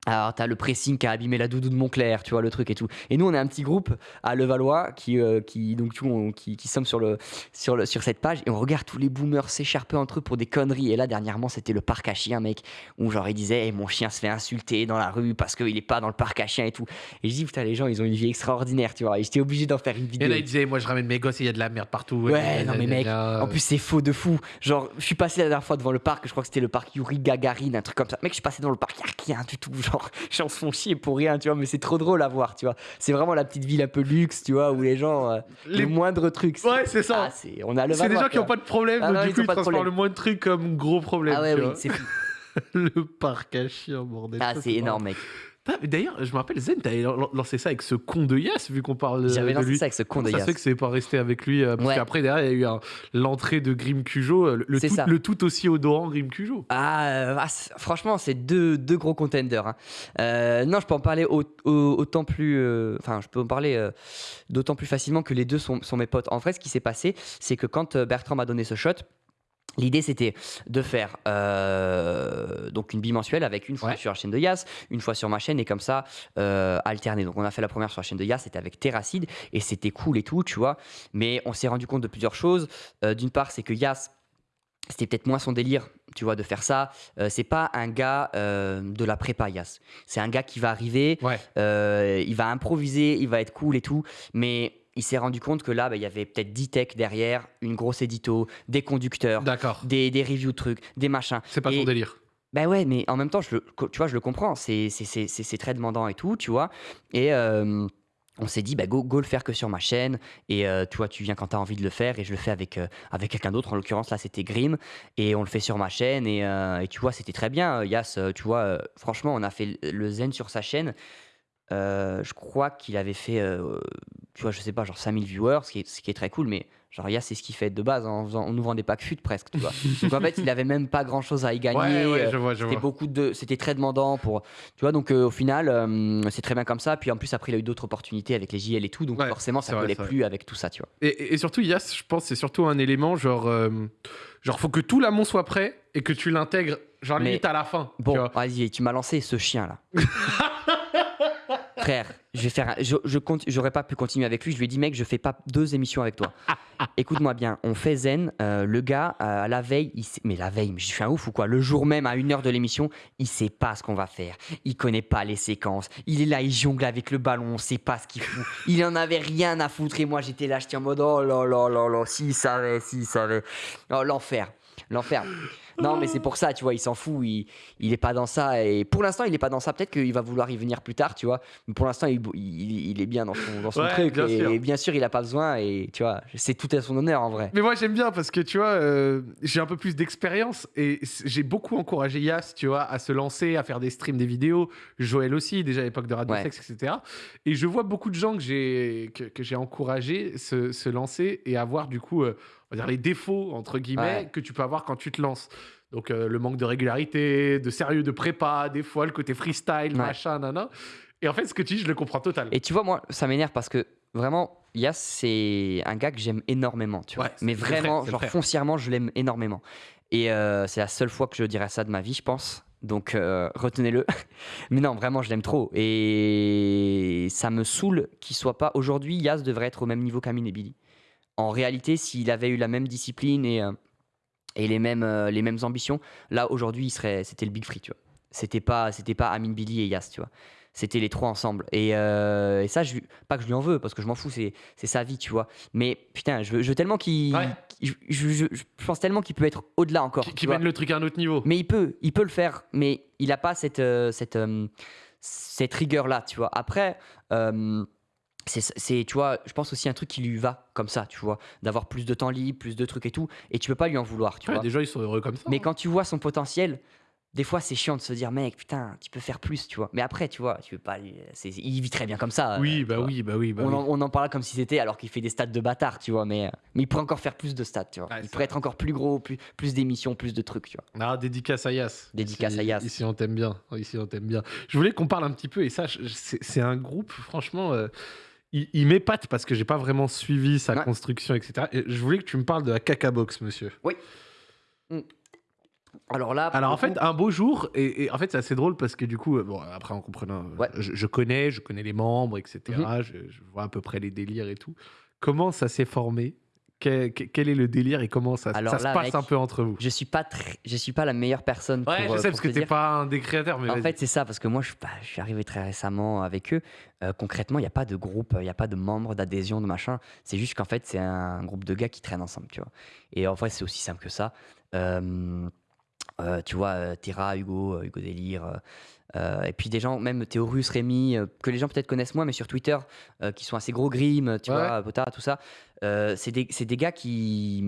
Alors, t'as le pressing qui a abîmé la doudou de Montclair, tu vois, le truc et tout. Et nous, on est un petit groupe à Levallois qui, euh, qui donc, tu vois, on- qui, qui sommes sur, le, sur, le, sur cette page et on regarde tous les boomers s'écharper entre eux pour des conneries. Et là, dernièrement, c'était le parc à chiens, mec, où genre, ils disaient, Eh, mon chien se fait insulter dans la rue parce qu'il est pas dans le parc à chiens et tout. Et je dis, putain, les gens, ils ont une vie extraordinaire, tu vois. Et j'étais obligé d'en faire une Et vidéo. là, il disait, moi, je ramène mes gosses et il y a de la merde partout. Ouais, non, mais mec, En plus, c'est faux de fou. Genre, je suis passé la dernière fois devant le parc, je crois que c'était le parc Yuri Gagarin, un truc comme ça. Mec, je suis passé dans le parc, y a rien du tout. Genre, les gens [laughs] se font chier pour rien, tu vois, mais c'est trop drôle à voir, tu vois. C'est vraiment la petite ville un peu luxe, tu vois, où les gens, euh, Les- le moindre truc. c'est- Ouais, c'est ça. Ah, c'est- on a le c'est des gens qui n'ont pas de problème, Ah donc non, du ils coup, ils de transforment le moins de trucs comme gros problème. Ah ouais, oui, c'est [laughs] le parc à chiens, bordel. Ah, c'est énorme, mec. D'ailleurs, je me rappelle, Zen, t'avais lan- lancé ça avec ce con de Yass, vu qu'on parle de J'avais lancé lui. ça avec ce con de ça Yass. se fait que c'est pas resté avec lui euh, Parce Ouais. qu'après, derrière, il y a eu l'entrée de Grim Cujo, euh, le, tout, ça. le tout aussi odorant Grim Cujo. Ah, euh, ah, franchement, c'est deux, deux gros contenders. hein. Euh, non, je peux en parler au- au- autant plus. euh, Enfin, je peux en parler euh, d'autant plus facilement que les deux sont, sont mes potes. En vrai, ce qui s'est passé, c'est que quand euh, Bertrand m'a donné ce shot, L'idée c'était de faire euh, donc une bimensuelle avec une fois Ouais. sur la chaîne de Yas, une fois sur ma chaîne et comme ça euh, alterner. Donc on a fait la première sur la chaîne de Yas, c'était avec Terracide et c'était cool et tout, tu vois. Mais on s'est rendu compte de plusieurs choses. Euh, D'une part, c'est que Yas, c'était peut-être moins son délire, tu vois, de faire ça. Euh, c'est pas un gars euh, de la prépa, Yas. C'est un gars qui va arriver, Ouais. euh, il va improviser, il va être cool et tout, mais il s'est rendu compte que là, bah, il y avait peut-être 10 techs derrière, une grosse édito, des conducteurs, D'accord. des, des reviews de trucs, des machins. C'est pas Et- son délire. Ben ouais, mais en même temps, je le, tu vois, je le comprends. C'est, très demandant et tout, tu vois. Et euh, on s'est dit, bah, go, go le faire que sur ma chaîne. Et euh, tu vois, tu viens quand tu as envie de le faire. Et je le fais avec, euh, avec quelqu'un d'autre. En l'occurrence, là, c'était Grim. Et on le fait sur ma chaîne. Et, euh, et tu vois, c'était très bien. Yas, tu vois, franchement, on a fait le zen sur sa chaîne. Euh, je crois qu'il avait fait, euh, tu vois, je sais pas, genre 5000 viewers, ce qui est, ce qui est très cool, mais genre Yas, c'est ce qu'il fait de base, hein, en, faisant- en ouvrant des packs fut presque, tu vois. [laughs] donc en fait, il avait même pas grand chose à y gagner. Ouais, ouais, euh, je vois, je c'était vois. beaucoup de, c'était très demandant pour, tu vois. Donc euh, au final, c'est très bien comme ça. Puis en plus après, il a eu d'autres opportunités avec les JL et tout, donc Ouais, forcément, ça vrai, collait plus avec tout ça, tu vois. Et, et- surtout, Yass, je pense, c'est surtout un élément genre, genre, faut que tout l'amont soit prêt et que tu l'intègres, genre Mais- limite à la fin. Bon, vas-y, tu m'as lancé ce chien là. [laughs] Frère, je vais j'aurais pas pu continuer avec lui. Je lui ai dit, mec, je fais pas deux émissions avec toi. Écoute-moi bien, on fait zen. euh, le gars, euh, la veille, il mais la veille, je suis un ouf ou quoi? Le jour même, à une heure de l'émission, il sait pas ce qu'on va faire. Il connaît pas les séquences. Il est là, il jongle avec le ballon, on sait pas ce qu'il fout. Il en avait rien à foutre et moi, j'étais là, j'étais en mode, oh là là là là, s'il savait, s'il savait. Oh, l'enfer. L'enfer. Non, mais c'est pour ça, tu vois, il s'en fout, il, il est pas dans ça. Et pour l'instant, il est pas dans ça. Peut-être qu'il va vouloir y venir plus tard, tu vois. Mais pour l'instant, il, il- il est bien dans son, dans son Ouais, truc. bien et sûr. bien sûr, il a pas besoin. Et tu vois, c'est tout à son honneur en vrai. Mais moi j'aime bien parce que tu vois, euh, j'ai un peu plus d'expérience et j'ai beaucoup encouragé Yas, tu vois, à se lancer, à faire des streams, des vidéos. Joël aussi, déjà à l'époque de Radio Ouais. Sex, etc. Et je vois beaucoup de gens que j'ai que, que j'ai encouragé se, se lancer et avoir du coup, euh, on va dire les défauts entre guillemets Ouais. que tu peux avoir quand tu te lances. Donc euh, le manque de régularité, de sérieux, de prépa, des fois le côté freestyle, Ouais. machin, nana. Et en fait, ce que tu dis, je le comprends total. Et tu vois, moi, ça m'énerve parce que vraiment, Yas, c'est un gars que j'aime énormément, tu vois. Ouais, Mais frère, vraiment, genre foncièrement, je l'aime énormément. Et euh, c'est la seule fois que je dirais ça de ma vie, je pense. Donc euh, retenez-le. [laughs] Mais non, vraiment, je l'aime trop. Et ça me saoule qu'il soit pas. Aujourd'hui, Yas devrait être au même niveau qu'Amin et Billy. En réalité, s'il avait eu la même discipline et, euh, et les, mêmes, euh, les mêmes ambitions, là, aujourd'hui, il serait, c'était le Big Free, tu vois. C'était pas, c'était pas Amin, Billy et Yas, tu vois. C'était les trois ensemble. Et, euh, et ça, je, pas que je lui en veux, parce que je m'en fous, c'est, c'est sa vie, tu vois. Mais putain, je veux, je tellement qu'il. Ouais. Je, je- je- je pense tellement qu'il peut être au-delà encore. qui qui mène le truc à un autre niveau. Mais il peut, il peut le faire, mais il n'a pas cette, euh, cette, cette rigueur-là, tu vois. Après, euh, c'est, tu vois, je pense aussi un truc qui lui va comme ça, tu vois, d'avoir plus de temps libre, plus de trucs et tout, et tu peux pas lui en vouloir, tu Ouais, vois. gens, ils sont heureux comme ça. Mais hein. quand tu vois son potentiel, des fois c'est chiant de se dire, mec, putain, tu peux faire plus, tu vois. Mais après, tu vois, tu veux pas, il vit très bien comme ça. Oui, euh, bah oui, bah oui, bah on, oui. En, on en parle comme si c'était alors qu'il fait des stats de bâtard, tu vois, mais, euh, mais il pourrait encore faire plus de stats, tu vois. Il pourrait être encore plus gros, plus, plus d'émissions, plus de trucs, tu vois. Ah, dédicace à Yas. Dédicace à Yas. Ici, on t'aime bien. Ici, on t'aime bien. Je voulais qu'on parle un petit peu, et ça, c'est un groupe, franchement, euh, il, il m'épate parce que j'ai pas vraiment suivi sa Ouais. construction, etc. Et je voulais que tu me parles de la caca box, monsieur. Alors là, Alors, en fait, coup- un beau jour, et, et en fait, c'est assez drôle parce que du coup, euh, bon, après, en comprenant, euh, Ouais. je, je connais, je connais les membres, etc. Mhm. je, je vois à peu près les délires et tout. Comment ça s'est formé? Quel, est le délire et comment ça, Alors ça se passe mec, un peu entre vous? je suis pas très, je suis pas la meilleure personne Ouais, pour, je euh, sais, pour parce que te t'es dire. pas un des créateurs, mais En fait, c'est ça, parce que moi, je, bah, je suis arrivé très récemment avec eux. Euh, concrètement, il n'y a pas de groupe, il n'y a pas de membres, d'adhésion, de machin. C'est juste qu'en fait, c'est un groupe de gars qui traînent ensemble, tu vois. Et en vrai, c'est aussi simple que ça. Euh, euh, tu vois, Terra, Hugo, Hugo Délire, euh, et puis des gens, même Théorus, Rémi, euh, que les gens peut-être connaissent moins, mais sur Twitter, euh, qui sont assez gros grim, tu Ouais. vois, Potard, tout ça. C'est des, des gars qui,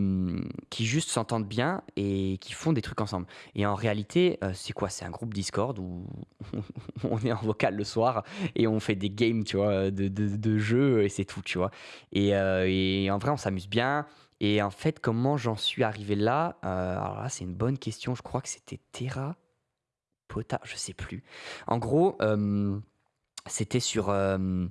qui juste s'entendent bien et qui font des trucs ensemble. Et en réalité, c'est quoi? C'est un groupe Discord où [laughs] on est en vocal le soir et on fait des games, tu vois, de, de, de jeux et c'est tout, tu vois. Et, et en vrai, on s'amuse bien. Et en fait, comment j'en suis arrivé là? Alors là, c'est une bonne question. Je crois que c'était Terra, Je sais plus. En gros, euh, c'était sur. euh,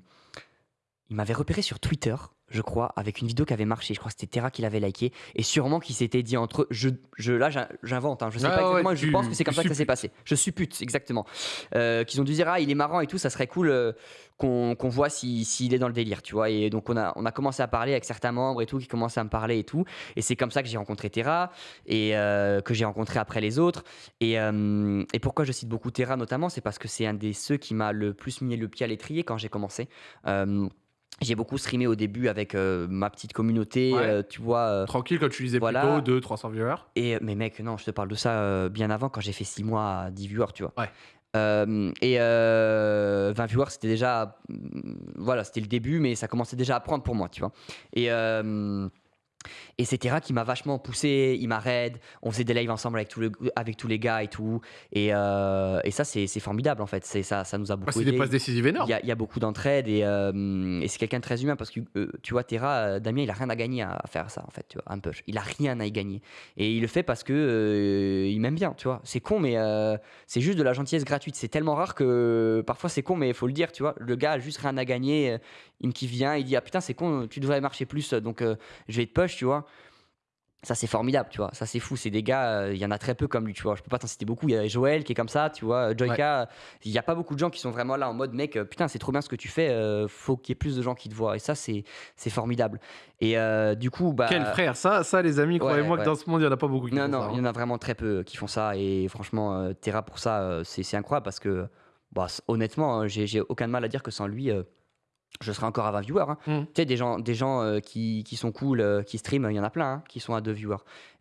il m'avait repéré sur Twitter, je crois, avec une vidéo qui avait marché. Je crois que c'était Terra qui l'avait liké. Et sûrement qui s'était dit entre eux. Je, je, là, j'in- j'invente, hein, je sais Ouais, pas ouais, exactement. je pense que c'est comme ça que ça s'est passé. Je suppute, exactement. Euh, qu'ils ont dû dire, ah, il est marrant et tout, ça serait cool euh, qu'on voit s'il s'il est dans le délire, tu vois. Et donc, on a, on a commencé à parler avec certains membres et tout, qui commençaient à me parler et tout. Et c'est comme ça que j'ai rencontré Terra et euh, que j'ai rencontré après les autres. Et, euh, et pourquoi je cite beaucoup Terra notamment, c'est parce que c'est un des ceux qui m'a le plus mis le pied à l'étrier quand j'ai commencé. J'ai beaucoup streamé au début avec euh, ma petite communauté, Ouais. euh, tu vois. euh, Tranquille, quand tu disais Voilà. plutôt 2 300 viewers. et, mais mec, non, je te parle de ça bien avant, quand j'ai fait 6 mois à 10 viewers, tu vois. Ouais. Et euh, 20 viewers, c'était déjà. mm, Voilà, c'était le début, mais ça commençait déjà à prendre pour moi, tu vois. Et. Et c'est Terra qui m'a vachement poussé, il m'a raid, on faisait des lives ensemble avec, tout le- avec tous les gars et tout. Et, euh, et ça, c'est formidable en fait. C'est Ça, ça nous a beaucoup c'est aidé. des passes décisives Il énormes. y, a, il y a beaucoup d'entraide et, euh, et c'est quelqu'un de très humain parce que euh, tu vois, Terra, Damien, il a rien à gagner à, à faire ça en fait, tu vois, un push. Il a rien à y gagner. Et il le fait parce que il m'aime bien, tu vois. C'est con, mais c'est juste de la gentillesse gratuite. C'est tellement rare que parfois c'est con, mais il faut le dire, tu vois. Le gars a juste rien à gagner. Il me kiffe bien. Il dit, ah putain, c'est con, tu devrais marcher plus, donc je vais te push, tu vois. Ça, c'est formidable, tu vois. Ça, c'est fou. C'est des gars, euh, il y en a très peu comme lui, tu vois. Je peux pas t'en citer beaucoup. Il y a Joël qui est comme ça, tu vois. Joyka, il y a pas beaucoup de gens qui sont vraiment là en mode, mec, euh, putain, c'est trop bien ce que tu fais. euh, faut qu'il y ait plus de gens qui te voient. Et ça, c'est formidable. Et euh, du coup, bah. Quel frère, ça, ça les amis, croyez-moi ouais. que dans ce monde, il n'y en a pas beaucoup qui Non, font non, ça, il y hein. en a vraiment très peu qui font ça. Et franchement, euh, Terra, pour ça, euh, c'est incroyable parce que, bah, honnêtement, hein, j'ai aucun mal à dire que sans lui, euh, je serai encore à 20 viewers. hein. Mm. Tu sais, des gens, des gens euh, qui, qui sont cool, euh, qui streament, il y en a plein, hein, qui sont à 2 viewers.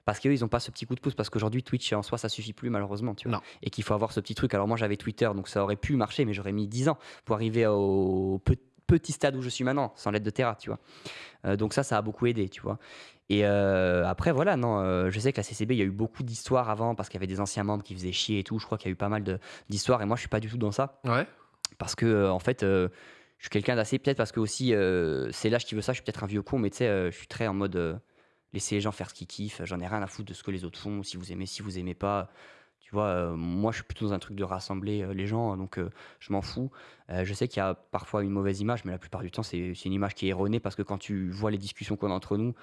Parce qu'eux, ils n'ont pas ce petit coup de pouce, parce qu'aujourd'hui, Twitch en soi, ça suffit plus, malheureusement. Tu vois. Non. Et qu'il faut avoir ce petit truc. Alors, moi, j'avais Twitter, donc ça aurait pu marcher, mais j'aurais mis 10 ans pour arriver au pe- petit stade où je suis maintenant, sans l'aide de Terra, tu vois. Euh, donc, ça, ça a beaucoup aidé, tu vois. Et euh, après, voilà, non, euh, je sais que la CCB, il y a eu beaucoup d'histoires avant, parce qu'il y avait des anciens membres qui faisaient chier et tout. Je crois qu'il y a eu pas mal d'histoires, et moi, je suis pas du tout dans ça Ouais. parce que euh, en fait je suis quelqu'un d'assez peut-être parce que aussi euh, c'est l'âge qui veut ça je suis peut-être un vieux con mais tu sais euh, je suis très en mode euh, laisser les gens faire ce qu'ils kiffent j'en ai rien à foutre de ce que les autres font si vous aimez si vous aimez pas tu vois euh, moi je suis plutôt dans un truc de rassembler les gens donc je m'en fous je sais qu'il y a parfois une mauvaise image mais la plupart du temps c'est une image qui est erronée parce que quand tu vois les discussions qu'on a entre nous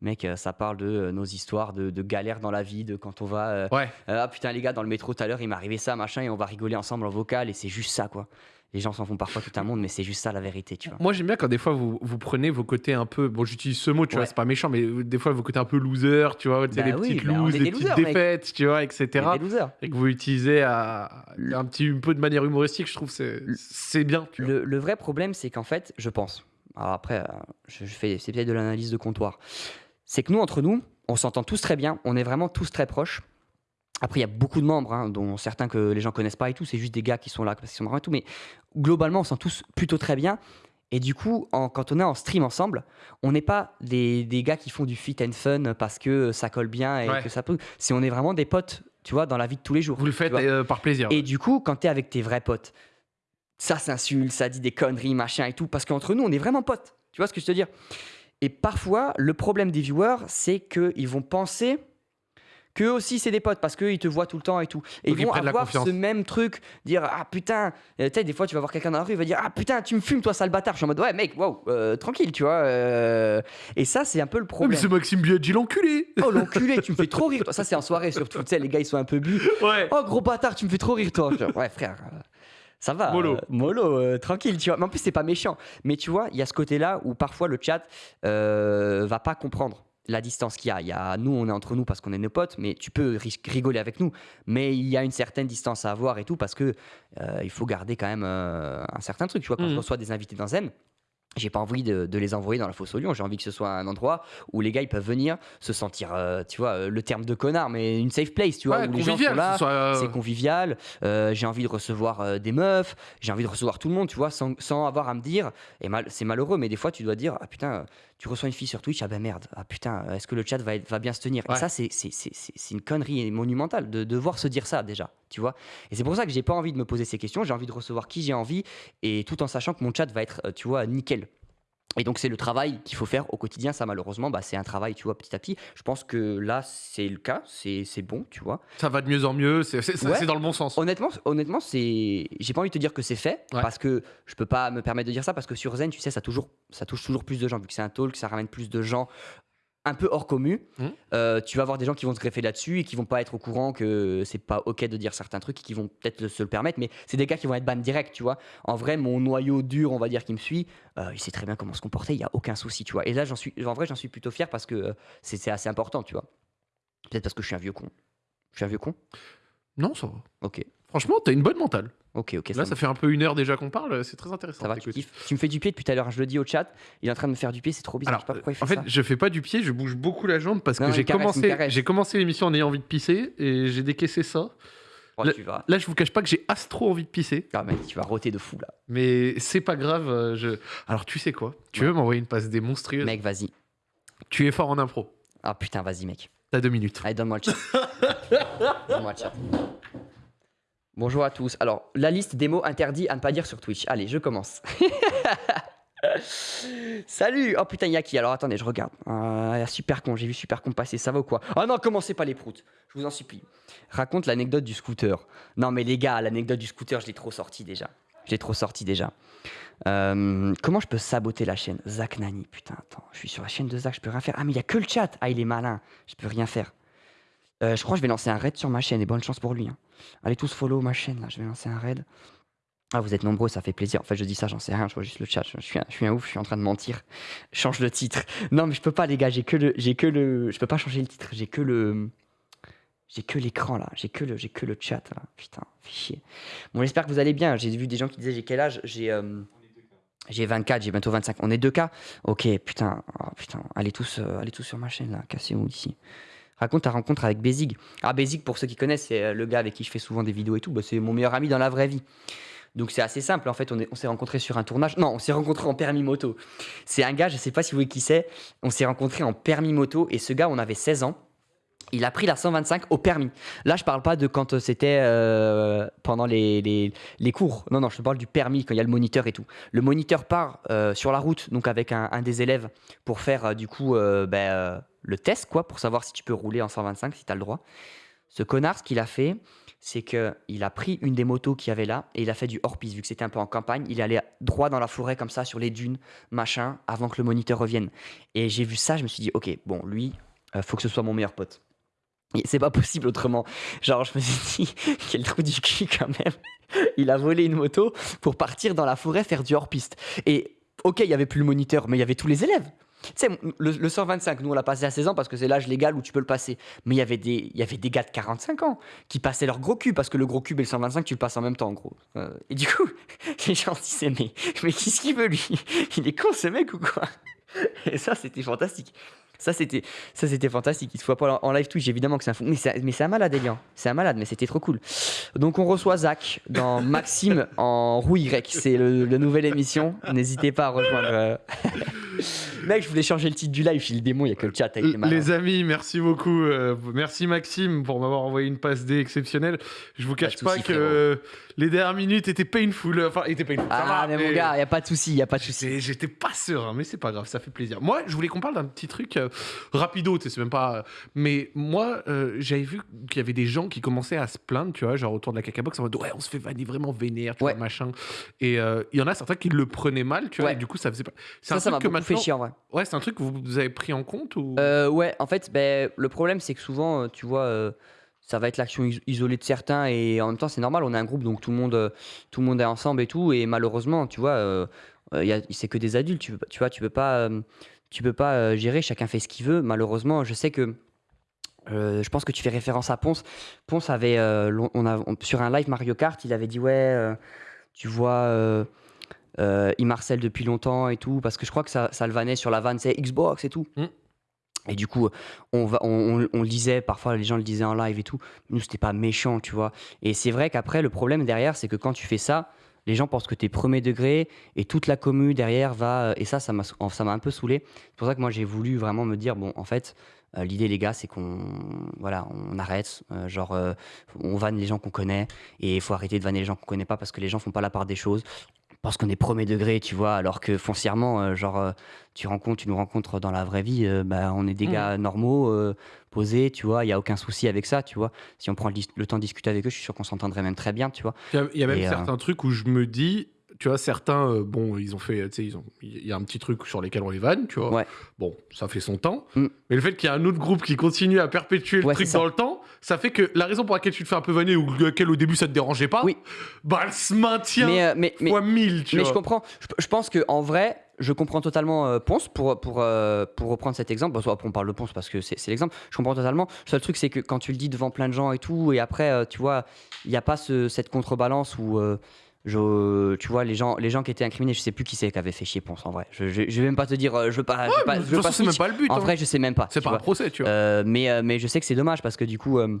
mec ça parle de nos histoires de, de galères dans la vie de quand on va Ouais. ah putain les gars dans le métro tout à l'heure il m'est arrivé ça machin et on va rigoler ensemble en vocal et c'est juste ça quoi. Les gens s'en font parfois tout un monde mais c'est juste ça la vérité tu vois. Moi, j'aime bien quand des fois vous, vous prenez vos côtés un peu. Bon, j'utilise ce mot, tu vois, c'est pas méchant, mais des fois vos côtés un peu loser, tu vois, Bah les oui, petites bah, loses, les petites losers, mec. défaites, tu vois, etc. Et que vous utilisez à, un petit un peu de manière humoristique, je trouve c'est c'est bien. Tu vois. Le, le vrai problème c'est qu'en fait je pense alors après euh, je, je fais c'est peut-être de l'analyse de comptoir c'est que nous entre nous on s'entend tous très bien on est vraiment tous très proches. Après, il y a beaucoup de membres, hein, dont certains que les gens connaissent pas et tout. C'est juste des gars qui sont là parce qu'ils sont marrants et tout. Mais globalement, on s'entend tous plutôt très bien. Et du coup, en- quand on est en stream ensemble, on n'est pas des, des gars qui font du fit and fun parce que ça colle bien et Ouais. que ça peut. C'est on est vraiment des potes, tu vois, dans la vie de tous les jours. Vous le faites euh, par plaisir. Et du coup, quand t'es avec tes vrais potes, ça s'insulte, ça dit des conneries, machin et tout, parce qu'entre nous, on est vraiment potes. Tu vois ce que je veux te dire? Et parfois, le problème des viewers, c'est qu'ils vont penser qu'eux aussi, c'est des potes, parce qu'ils te voient tout le temps et tout. Et Donc, ils vont avoir ce même truc, dire Ah putain, euh, tu sais, des fois, tu vas voir quelqu'un dans la rue, il va dire Ah putain, tu me fumes, toi, sale bâtard. Je suis en mode Ouais, mec, wow, euh, tranquille, tu vois. euh. Et ça, c'est un peu le Ouais, mais problème. c'est Maxime Biaggi l'enculé Oh l'enculé, tu me fais trop rire. toi. Ça, c'est en soirée surtout. Tu sais, les gars, ils sont un peu bu. Ouais. Oh gros bâtard, tu me fais trop rire toi. Ouais frère, ça va. Mollo. euh, mollo, euh, tranquille, tu vois. Mais en plus c'est pas méchant. Mais tu vois, il y a ce côté-là où parfois le chat euh, va pas comprendre la distance qu'il y a. Il y a. Nous, on est entre nous parce qu'on est nos potes, mais tu peux rigoler avec nous. Mais il y a une certaine distance à avoir et tout parce que euh, il faut garder quand même euh, un certain truc. Tu vois, quand Mhm. je reçois des invités dans Zen, j'ai pas envie de, de les envoyer dans la fosse au lion. J'ai envie que ce soit un endroit où les gars ils peuvent venir se sentir, euh, tu vois, le terme de connard, mais une safe place, tu vois, Ouais, où les gens sont là, euh, c'est convivial. euh, j'ai envie de recevoir des meufs, j'ai envie de recevoir tout le monde, tu vois, sans, sans avoir à me dire. Et mal, c'est malheureux, mais des fois tu dois dire, ah putain, tu reçois une fille sur Twitch, ah ben merde, ah putain, est-ce que le chat va, être- va bien se tenir Ouais. Et ça, c'est, c'est, c'est, c'est- c'est une connerie monumentale de devoir se dire ça déjà, tu vois. Et c'est pour ça que j'ai pas envie de me poser ces questions. J'ai envie de recevoir qui j'ai envie, et tout en sachant que mon chat va être, euh, tu vois, nickel. Et donc c'est le travail qu'il faut faire au quotidien. Ça malheureusement, bah, c'est un travail, tu vois, petit à petit. Je pense que là c'est le cas, c'est bon, tu vois. Ça va de mieux en mieux, c'est Ouais. dans le bon sens. Honnêtement, honnêtement, c'est. J'ai pas envie de te dire que c'est fait Ouais. parce que je peux pas me permettre de dire ça parce que sur Zen, tu sais, ça toujours, ça touche toujours plus de gens vu que c'est un talk, ça ramène plus de gens un peu hors commu. Mhm. Euh, tu vas avoir des gens qui vont se greffer là-dessus et qui vont pas être au courant que c'est pas ok de dire certains trucs et qui vont peut-être se le permettre, mais c'est des gars qui vont être ban direct, tu vois. En vrai, mon noyau dur, on va dire, qui me suit, euh, il sait très bien comment se comporter, il y a aucun souci, tu vois. Et là, j'en suis, en vrai, j'en suis plutôt fier parce que euh, c'est assez important, tu vois. Peut-être parce que je suis un vieux con. Je suis un vieux con. Non, ça va. Ok, Franchement, t'as une bonne mentale. ok, ok. Là, ça fait un peu une heure déjà qu'on parle, c'est très intéressant. Ça va, tu. Tu me fais du pied depuis tout à l'heure, je le dis au chat. Il est en train de me faire du pied, c'est trop bizarre. Alors, je sais pas pourquoi il fait en fait, ça. je fais pas du pied, je bouge beaucoup la jambe parce Non, que j'ai commencé, j'ai commencé l'émission en ayant envie de pisser et j'ai décaissé ça. Oh, le- tu vas. Là, je vous cache pas que j'ai astro envie de pisser, Ah, mec, tu vas roter de fou là. mais c'est pas grave. euh, Je... Alors, tu sais quoi? Tu veux m'envoyer une passe des monstrueuses Mec, vas-y. Tu es fort en impro. Ah putain, vas-y, mec. T'as deux minutes. Allez, donne-moi le chat. [laughs] donne-moi le chat. Bonjour à tous. Alors, la liste des mots interdits à ne pas dire sur Twitch. Allez, je commence. [laughs] Salut Oh putain, y'a qui? Alors attendez, je regarde. Euh, super con, j'ai vu super con passer, ça va ou quoi? Ah non, commencez pas les proutes, je vous en supplie. Raconte l'anecdote du scooter. Non mais les gars, l'anecdote du scooter, je l'ai trop sorti déjà. Je l'ai trop sorti déjà. Euh, comment je peux saboter la chaîne? Zach Nani, putain, attends, je suis sur la chaîne de Zach, je peux rien faire. Ah mais il y a que le chat Ah il est malin, je peux rien faire. Euh, je crois que je vais lancer un raid sur ma chaîne et bonne chance pour lui. hein. Allez tous follow ma chaîne là, je vais lancer un raid. Ah, vous êtes nombreux, ça fait plaisir. En fait, je dis ça, j'en sais rien, je vois juste le chat. Je suis un, ouf, je suis en train de mentir. [laughs] Change le titre. Non, mais je peux pas, les gars, j'ai que le. J'ai que le. Je peux pas changer le titre, j'ai que le. J'ai que l'écran là, j'ai que le, que le chat là. Putain, fait chier. Bon, j'espère que vous allez bien. J'ai vu des gens qui disaient j'ai quel âge? J'ai. euh, J'ai 24, j'ai bientôt 25. On est deux cas Ok, putain, oh, putain. Allez tous, euh, allez tous sur ma chaîne là, cassez-vous ici. Raconte ta rencontre avec Bézig. Ah, Bézig, pour ceux qui connaissent, c'est euh, le gars avec qui je fais souvent des vidéos et tout. Bah, c'est mon meilleur ami dans la vraie vie. Donc c'est assez simple. En fait, on, est- on s'est rencontrés sur un tournage. Non, on s'est rencontrés en permis moto. C'est un gars, je sais pas si vous voyez qui c'est. On s'est rencontrés en permis moto et ce gars, on avait 16 ans. Il a pris la 125 au permis. Là, je parle pas de quand euh, c'était euh, pendant les, les- les cours. Non, non, je te parle du permis, quand il y a le moniteur et tout. Le moniteur part sur la route, donc avec un, des élèves, pour faire du coup ben, le test, quoi, pour savoir si tu peux rouler en 125, si tu as le droit. Ce connard, ce qu'il a fait, c'est qu'il a pris une des motos qu'il y avait là et il a fait du hors-piste, vu que c'était un peu en campagne. Il est allé droit dans la forêt, comme ça, sur les dunes, machin, avant que le moniteur revienne. Et j'ai vu ça, je me suis dit, ok, bon, lui, euh, faut que ce soit mon meilleur pote. C'est pas possible autrement. Genre, je me suis dit, [laughs] quel trou du cul quand même. Il a volé une moto pour partir dans la forêt faire du hors-piste. Et ok, il y avait plus le moniteur, mais il y avait tous les élèves. Tu sais, le, le 125, nous on l'a passé à 16 ans parce que c'est l'âge légal où tu peux le passer. Mais il y avait des, gars de 45 ans qui passaient leur gros cul parce que le gros cube et le 125, tu le passes en même temps en gros. Euh, et du coup, [laughs] les gens disaient, mais, mais qu'est-ce qu'il veut lui? Il est con ce mec ou quoi? Et ça, c'était fantastique. Ça, c'était, ça, c'était fantastique. Il se voit pas en live Twitch, évidemment que c'est un fou. Mais c'est, mais c'est un malade, Elian. C'est un malade, mais c'était trop cool. Donc, on reçoit Zach dans [laughs] Maxime en roue Y. C'est le, le nouvelle émission. N'hésitez pas à rejoindre. euh. [laughs] Mec, je voulais changer le titre du live. Je suis le démon, il y a que le chat avec les. Les amis, merci beaucoup. euh, merci Maxime pour m'avoir envoyé une passe D exceptionnelle. Je vous cache pas soucis, que les dernières minutes étaient painful. Enfin, étaient painful. ça Ah, va, mais mon gars, il n'y a pas de souci, n'y a pas de souci. J'étais pas serein, mais c'est pas grave, ça fait plaisir. Moi, je voulais qu'on parle d'un petit truc euh, rapido, tu sais, c'est même pas. Mais moi, euh, j'avais vu qu'il y avait des gens qui commençaient à se plaindre, tu vois, genre autour de la cacabox, en mode ouais, on se fait vanner vraiment vénère, tu Ouais. vois, machin. Et euh, il y en a certains qui le prenaient mal, tu vois, Ouais. et du coup, ça faisait pas. C'est Ça, un ça m'a truc que beaucoup fait maintenant. chier en vrai. Ouais, c'est un truc que vous, avez pris en compte ou? Euh, ouais, en fait, ben, le problème, c'est que souvent, euh, tu vois, euh, ça va être l'action is- isolée de certains et en même temps, c'est normal, on est un groupe, donc tout le monde, euh, tout le monde est ensemble et tout. Et malheureusement, tu vois, euh, euh, c'est que des adultes, tu, tu vois, tu peux pas, tu peux pas gérer, chacun fait ce qu'il veut. Malheureusement, je sais que. je pense que tu fais référence à Ponce. Ponce avait, on a, sur un live Mario Kart, il avait dit ouais, tu vois, il marcelle depuis longtemps et tout, parce que je crois que ça, ça le vannait sur la vanne, c'est Xbox et tout. Mm. Et du coup, on, le disait, parfois les gens le disaient en live et tout. Nous, c'était pas méchant, tu vois. Et c'est vrai qu'après, le problème derrière, c'est que quand tu fais ça, les gens pensent que tu es premier degré et toute la commu derrière va. Et ça, ça m'a un peu saoulé. C'est pour ça que moi, j'ai voulu vraiment me dire bon, en fait, euh, l'idée, les gars, c'est qu'on voilà, on arrête. euh, genre, euh, on vanne les gens qu'on connaît et il faut arrêter de vanner les gens qu'on connaît pas parce que les gens font pas la part des choses. Parce qu'on est premier degré, tu vois, alors que foncièrement, euh, genre, euh, tu rencontres, tu nous rencontres dans la vraie vie, euh, bah, on est des Mhm. gars normaux, posés, tu vois, il y a aucun souci avec ça, tu vois. Si on prend le, temps de discuter avec eux, je suis sûr qu'on s'entendrait même très bien, tu vois. Il y a, y a même Et, certains trucs où je me dis, tu vois, certains, euh, bon, ils ont fait, tu sais, ils ont- il y a un petit truc sur lesquels on les vanne, tu vois. Ouais. Bon, ça fait son temps. Mm. Mais le fait qu'il y ait un autre groupe qui continue à perpétuer le Ouais, truc dans le temps, ça fait que la raison pour laquelle tu te fais un peu vanner ou laquelle au début ça te dérangeait pas, Oui. bah elle se maintient Mais, euh, mais, mais, fois mille, tu mais vois. je comprends. Je, je pense que en vrai, je comprends totalement euh, Ponce pour, pour, euh, pour reprendre cet exemple. Bon, soit on parle de Ponce parce que c'est c'est l'exemple. Je comprends totalement. Le seul truc, c'est que quand tu le dis devant plein de gens et tout, et après, euh, tu vois, il n'y a pas ce- cette contrebalance où. Je, tu vois, les gens, les gens qui étaient incriminés, je sais plus qui c'est qui avait fait chier Ponce en vrai. Je, je, je vais même pas te dire, euh, je veux pas. je veux pas, je veux pas façon, c'est même snitch. pas le but. En hein. vrai, je sais même pas. c'est pas vois. un procès, tu vois. Euh, mais, euh, mais je sais que c'est dommage parce que du coup, euh,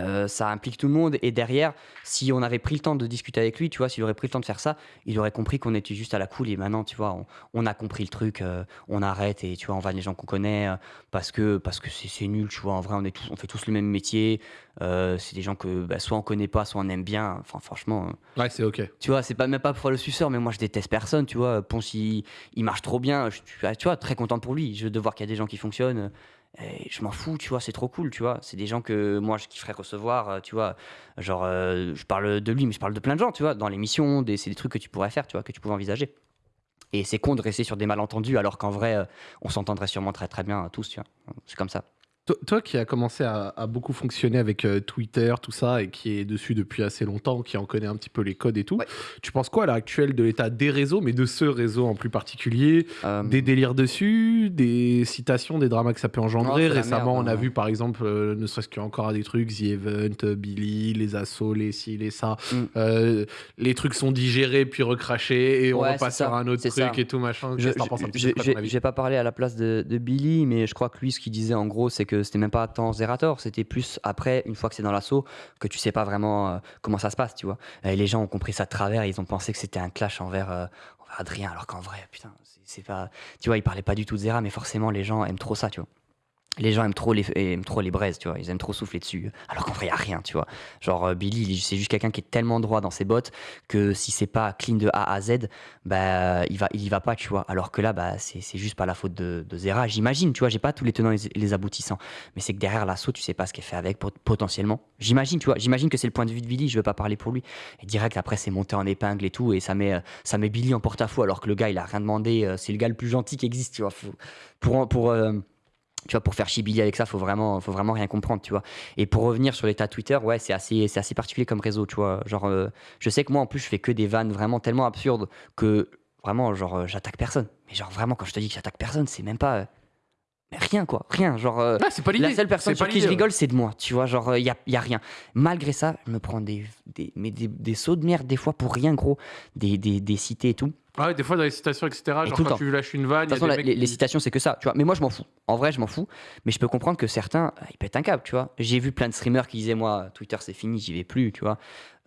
euh, ça implique tout le monde. Et derrière, si on avait pris le temps de discuter avec lui, tu vois, s'il aurait pris le temps de faire ça, il aurait compris qu'on était juste à la cool. Et maintenant, tu vois, on, on a compris le truc, euh, on arrête et tu vois, on va les gens qu'on connaît euh, parce que parce que c'est nul, tu vois. En vrai, on, est tous, on fait tous le même métier. C'est des gens que bah, soit on connaît pas, soit on aime bien. Enfin, franchement. Ouais, c'est ok. tu vois, c'est pas même pas pour le suceur, mais moi je déteste personne, tu vois. Ponce, il, il marche trop bien. Je, tu vois, très content pour lui. Je de voir qu'il y a des gens qui fonctionnent. Et je m'en fous, tu vois, c'est trop cool, tu vois. C'est des gens que moi je kifferais recevoir, euh, tu vois. Genre, euh, je parle de lui, mais je parle de plein de gens, tu vois, dans l'émission. C'est des trucs que tu pourrais faire, tu vois, que tu pourrais envisager. Et c'est con de rester sur des malentendus alors qu'en vrai, euh, on s'entendrait sûrement très très bien euh, tous, tu vois. C'est comme ça. Toi, toi qui as commencé à, à beaucoup fonctionner avec euh, Twitter, tout ça, et qui est dessus depuis assez longtemps, qui en connaît un petit peu les codes et tout, Ouais. tu penses quoi à l'heure actuelle de l'état des réseaux, mais de ce réseau en plus particulier? Euh, Des délires dessus, des citations, des dramas que ça peut engendrer? Non, c'est la Récemment, merde, on a hein. vu par exemple, euh, ne serait-ce qu'encore des trucs, The Event, euh, Billy, les assauts, les ci, les ça. Mm. Euh, les trucs sont digérés puis recrachés et on Ouais, repasse c'est ça, sur un autre c'est truc ça. et tout machin. Je Qu'est-ce que t'en penses un petit je- peu, toi, j'ai ton avis? j'ai pas parlé à la place de, de Billy, mais je crois que lui, ce qu'il disait en gros, c'est c'était même pas tant Zerator, c'était plus après, une fois que c'est dans l'assaut, que tu sais pas vraiment euh, comment ça se passe, tu vois. Et les gens ont compris ça de travers, ils ont pensé que c'était un clash envers, euh, envers Adrien, alors qu'en vrai, putain, c'est- c'est pas. Tu vois, il parlait pas du tout de Zera, mais forcément, les gens aiment trop ça, tu vois. Les gens aiment trop les, aiment trop les braises, tu vois. Ils aiment trop souffler dessus. Alors qu'en vrai, il a rien, tu vois. Genre, euh, Billy, il- c'est juste quelqu'un qui est tellement droit dans ses bottes que si c'est pas clean de A à Z, bah, il va, il y va pas, tu vois. Alors que là, bah, c'est juste pas la faute de, Zera, j'imagine, tu vois. J'ai pas tous les tenants et les- aboutissants. Mais c'est que derrière l'assaut, tu sais pas ce est fait avec pot- potentiellement. J'imagine, tu vois. J'imagine que c'est le point de vue de Billy, je veux pas parler pour lui. Et direct, après, c'est monté en épingle et tout. Et ça met, euh, ça met Billy en porte-à-faux alors que le gars, il a rien demandé. euh, C'est le gars le plus gentil qui existe, tu vois. Pour, pour, euh, tu vois, pour faire chier Billy avec ça, faut vraiment, faut vraiment rien comprendre, tu vois. Et pour revenir sur l'état Twitter, ouais, c'est assez, c'est assez particulier comme réseau, tu vois. Genre, euh, je sais que moi, en plus, je fais que des vannes vraiment tellement absurdes que vraiment, genre, euh, j'attaque personne. Mais genre, vraiment, quand je te dis que j'attaque personne, c'est même pas. euh, rien, quoi. Rien. Genre. euh, Ah, c'est pas la seule personne sur qui je rigole, c'est de moi. Tu vois, genre, il y a, y a rien. Malgré ça, je me prends des, des, mais des, des sauts de merde, des fois, pour rien, gros. Des, des, des cités et tout. Ah ouais, des fois dans les citations, etc. Genre tout quand temps. tu lâches une vanne, De toute façon, la- les, citations, c'est que ça, tu vois. Mais moi, je m'en fous. En vrai, je m'en fous. Mais je peux comprendre que certains, euh, ils pètent un câble, tu vois. J'ai vu plein de streamers qui disaient, moi, Twitter, c'est fini, j'y vais plus, tu vois.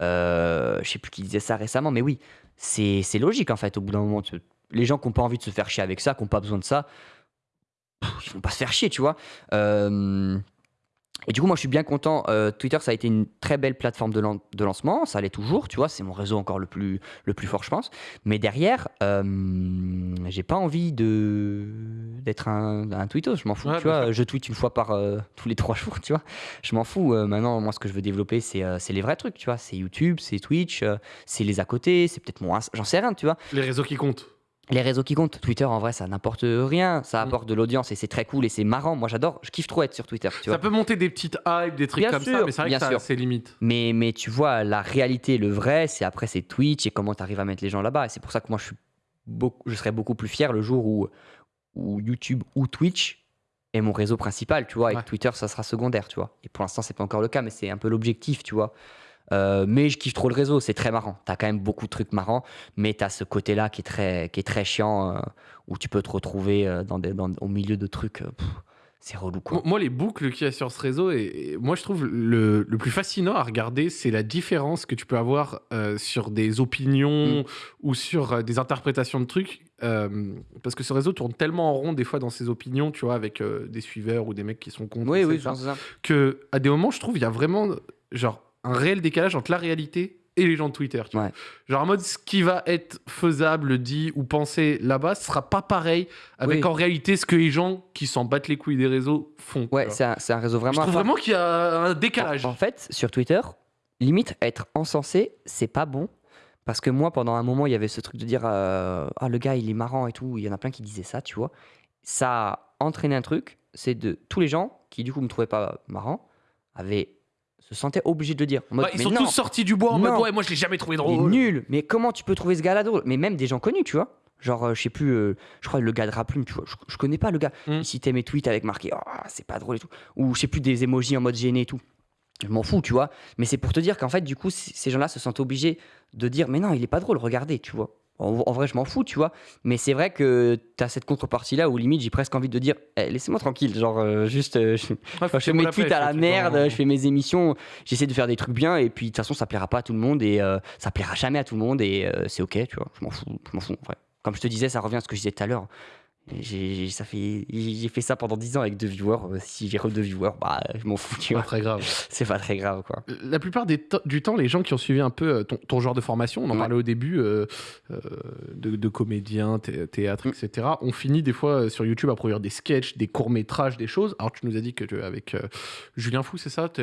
Euh, je sais plus qui disait ça récemment, mais oui, c'est c'est logique, en fait, au bout d'un moment. tu- Les gens qui n'ont pas envie de se faire chier avec ça, qui n'ont pas besoin de ça, pff, ils vont pas se faire chier, tu vois. Euh, Et du coup, moi, je suis bien content. Euh, Twitter, ça a été une très belle plateforme de, lan- de lancement. Ça l'est toujours, tu vois. C'est mon réseau encore le plus, le plus fort, je pense. Mais derrière, euh, j'ai pas envie de d'être un, un tweetos. Je m'en fous, Ouais, tu vois. Je tweete une fois par euh, tous les trois [laughs] jours, tu vois. Je m'en fous. Maintenant, moi, ce que je veux développer, c'est les vrais trucs, tu vois. C'est YouTube, c'est Twitch, c'est les à côté, c'est peut-être mon. J'en sais rien, tu vois. Les réseaux qui comptent. Les réseaux qui comptent. Twitter, en vrai, ça n'apporte rien. Ça Mm. apporte de l'audience et c'est très cool et c'est marrant. Moi, j'adore. Je kiffe trop être sur Twitter, tu vois. Ça peut monter des petites hypes, des trucs Bien comme ça, mais c'est vrai bien que ça- c'est limite. Mais, mais tu vois, la réalité, le vrai, c'est après, c'est Twitch et comment tu arrives à mettre les gens là-bas. Et c'est pour ça que moi, je, suis beaucoup, je serais beaucoup plus fier le jour où, où YouTube ou Twitch est mon réseau principal, tu vois. Et Ouais. Twitter, ça sera secondaire, tu vois. Et pour l'instant, c'est pas encore le cas, mais c'est un peu l'objectif, tu vois. Euh, mais je kiffe trop le réseau, c'est très marrant. T'as quand même beaucoup de trucs marrants, mais t'as ce côté-là qui est très, qui est très chiant, euh, où tu peux te retrouver euh, dans des, dans- au milieu de trucs. c'est relou, quoi. Moi, les boucles qu'il y a sur ce réseau, et, et moi je trouve le, le plus fascinant à regarder, c'est la différence que tu peux avoir sur des opinions Mm. ou sur des interprétations de trucs. parce que ce réseau tourne tellement en rond des fois dans ses opinions, tu vois, avec des suiveurs ou des mecs qui sont contre. Oui, oui, ça. que à des moments, je trouve, il y a vraiment genre un réel décalage entre la réalité et les gens de Twitter. tu vois. Ouais. Genre en mode ce qui va être faisable, dit ou pensé là-bas, ce sera pas pareil avec Oui. en réalité ce que les gens qui s'en battent les couilles des réseaux font. Ouais, c'est un, réseau Je vraiment. à trouve vraiment qu'il y a un décalage. En fait, sur Twitter, limite être encensé, c'est pas bon. Parce que moi, pendant un moment, il y avait ce truc de dire euh, Ah, le gars, il est marrant et tout. Il y en a plein qui disaient ça, tu vois. Ça a entraîné un truc c'est de tous les gens qui, du coup, me trouvaient pas marrant, avaient, se sentaient obligés de le dire. En mode, Ouais, ils mais sont non, tous sortis du bois en Non. mode ouais, moi je l'ai jamais trouvé il est drôle. nul. Mais comment tu peux trouver ce gars-là drôle? Mais même des gens connus, tu vois. Genre, euh, je sais plus, euh, je crois le gars de Raplume, tu vois. Je, je connais pas le gars. Mm. Il citait mes tweets avec marqué Oh, c'est pas drôle et tout. Ou je sais plus, des emojis en mode gêné et tout. Je m'en fous, tu vois. Mais c'est pour te dire qu'en fait, du coup, ces gens-là se sentent obligés de dire Mais non, il est pas drôle, regardez, tu vois. En, en vrai, je m'en fous, tu vois. Mais c'est vrai que t'as cette contrepartie-là où limite, j'ai presque envie de dire Eh, Laissez-moi tranquille. Genre, euh, juste, euh, je, Ouais, Enfin, je fais mes tweets à la merde, je fais mes émissions, j'essaie de faire des trucs bien et puis de toute façon ça plaira pas à tout le monde et euh, ça plaira jamais à tout le monde et euh, c'est ok, tu vois, je m'en fous, je m'en fous en vrai. Comme je te disais, ça revient à ce que je disais tout à l'heure. J'ai fait, fait ça pendant 10 ans avec deux viewers. euh, Si j'ai re deux viewers, bah je m'en fous, tu Pas très grave. [laughs] C'est pas très grave quoi. La plupart des du temps, les gens qui ont suivi un peu euh, ton, ton genre de formation, on en Ouais. parlait au début, euh, euh, de, de comédiens, thé- théâtre, Mm. etc., ont fini des fois euh, sur YouTube à produire des sketchs, des courts-métrages, des choses. Alors, tu nous as dit que tu, avec euh, Julien Fou, c'est ça? Tu-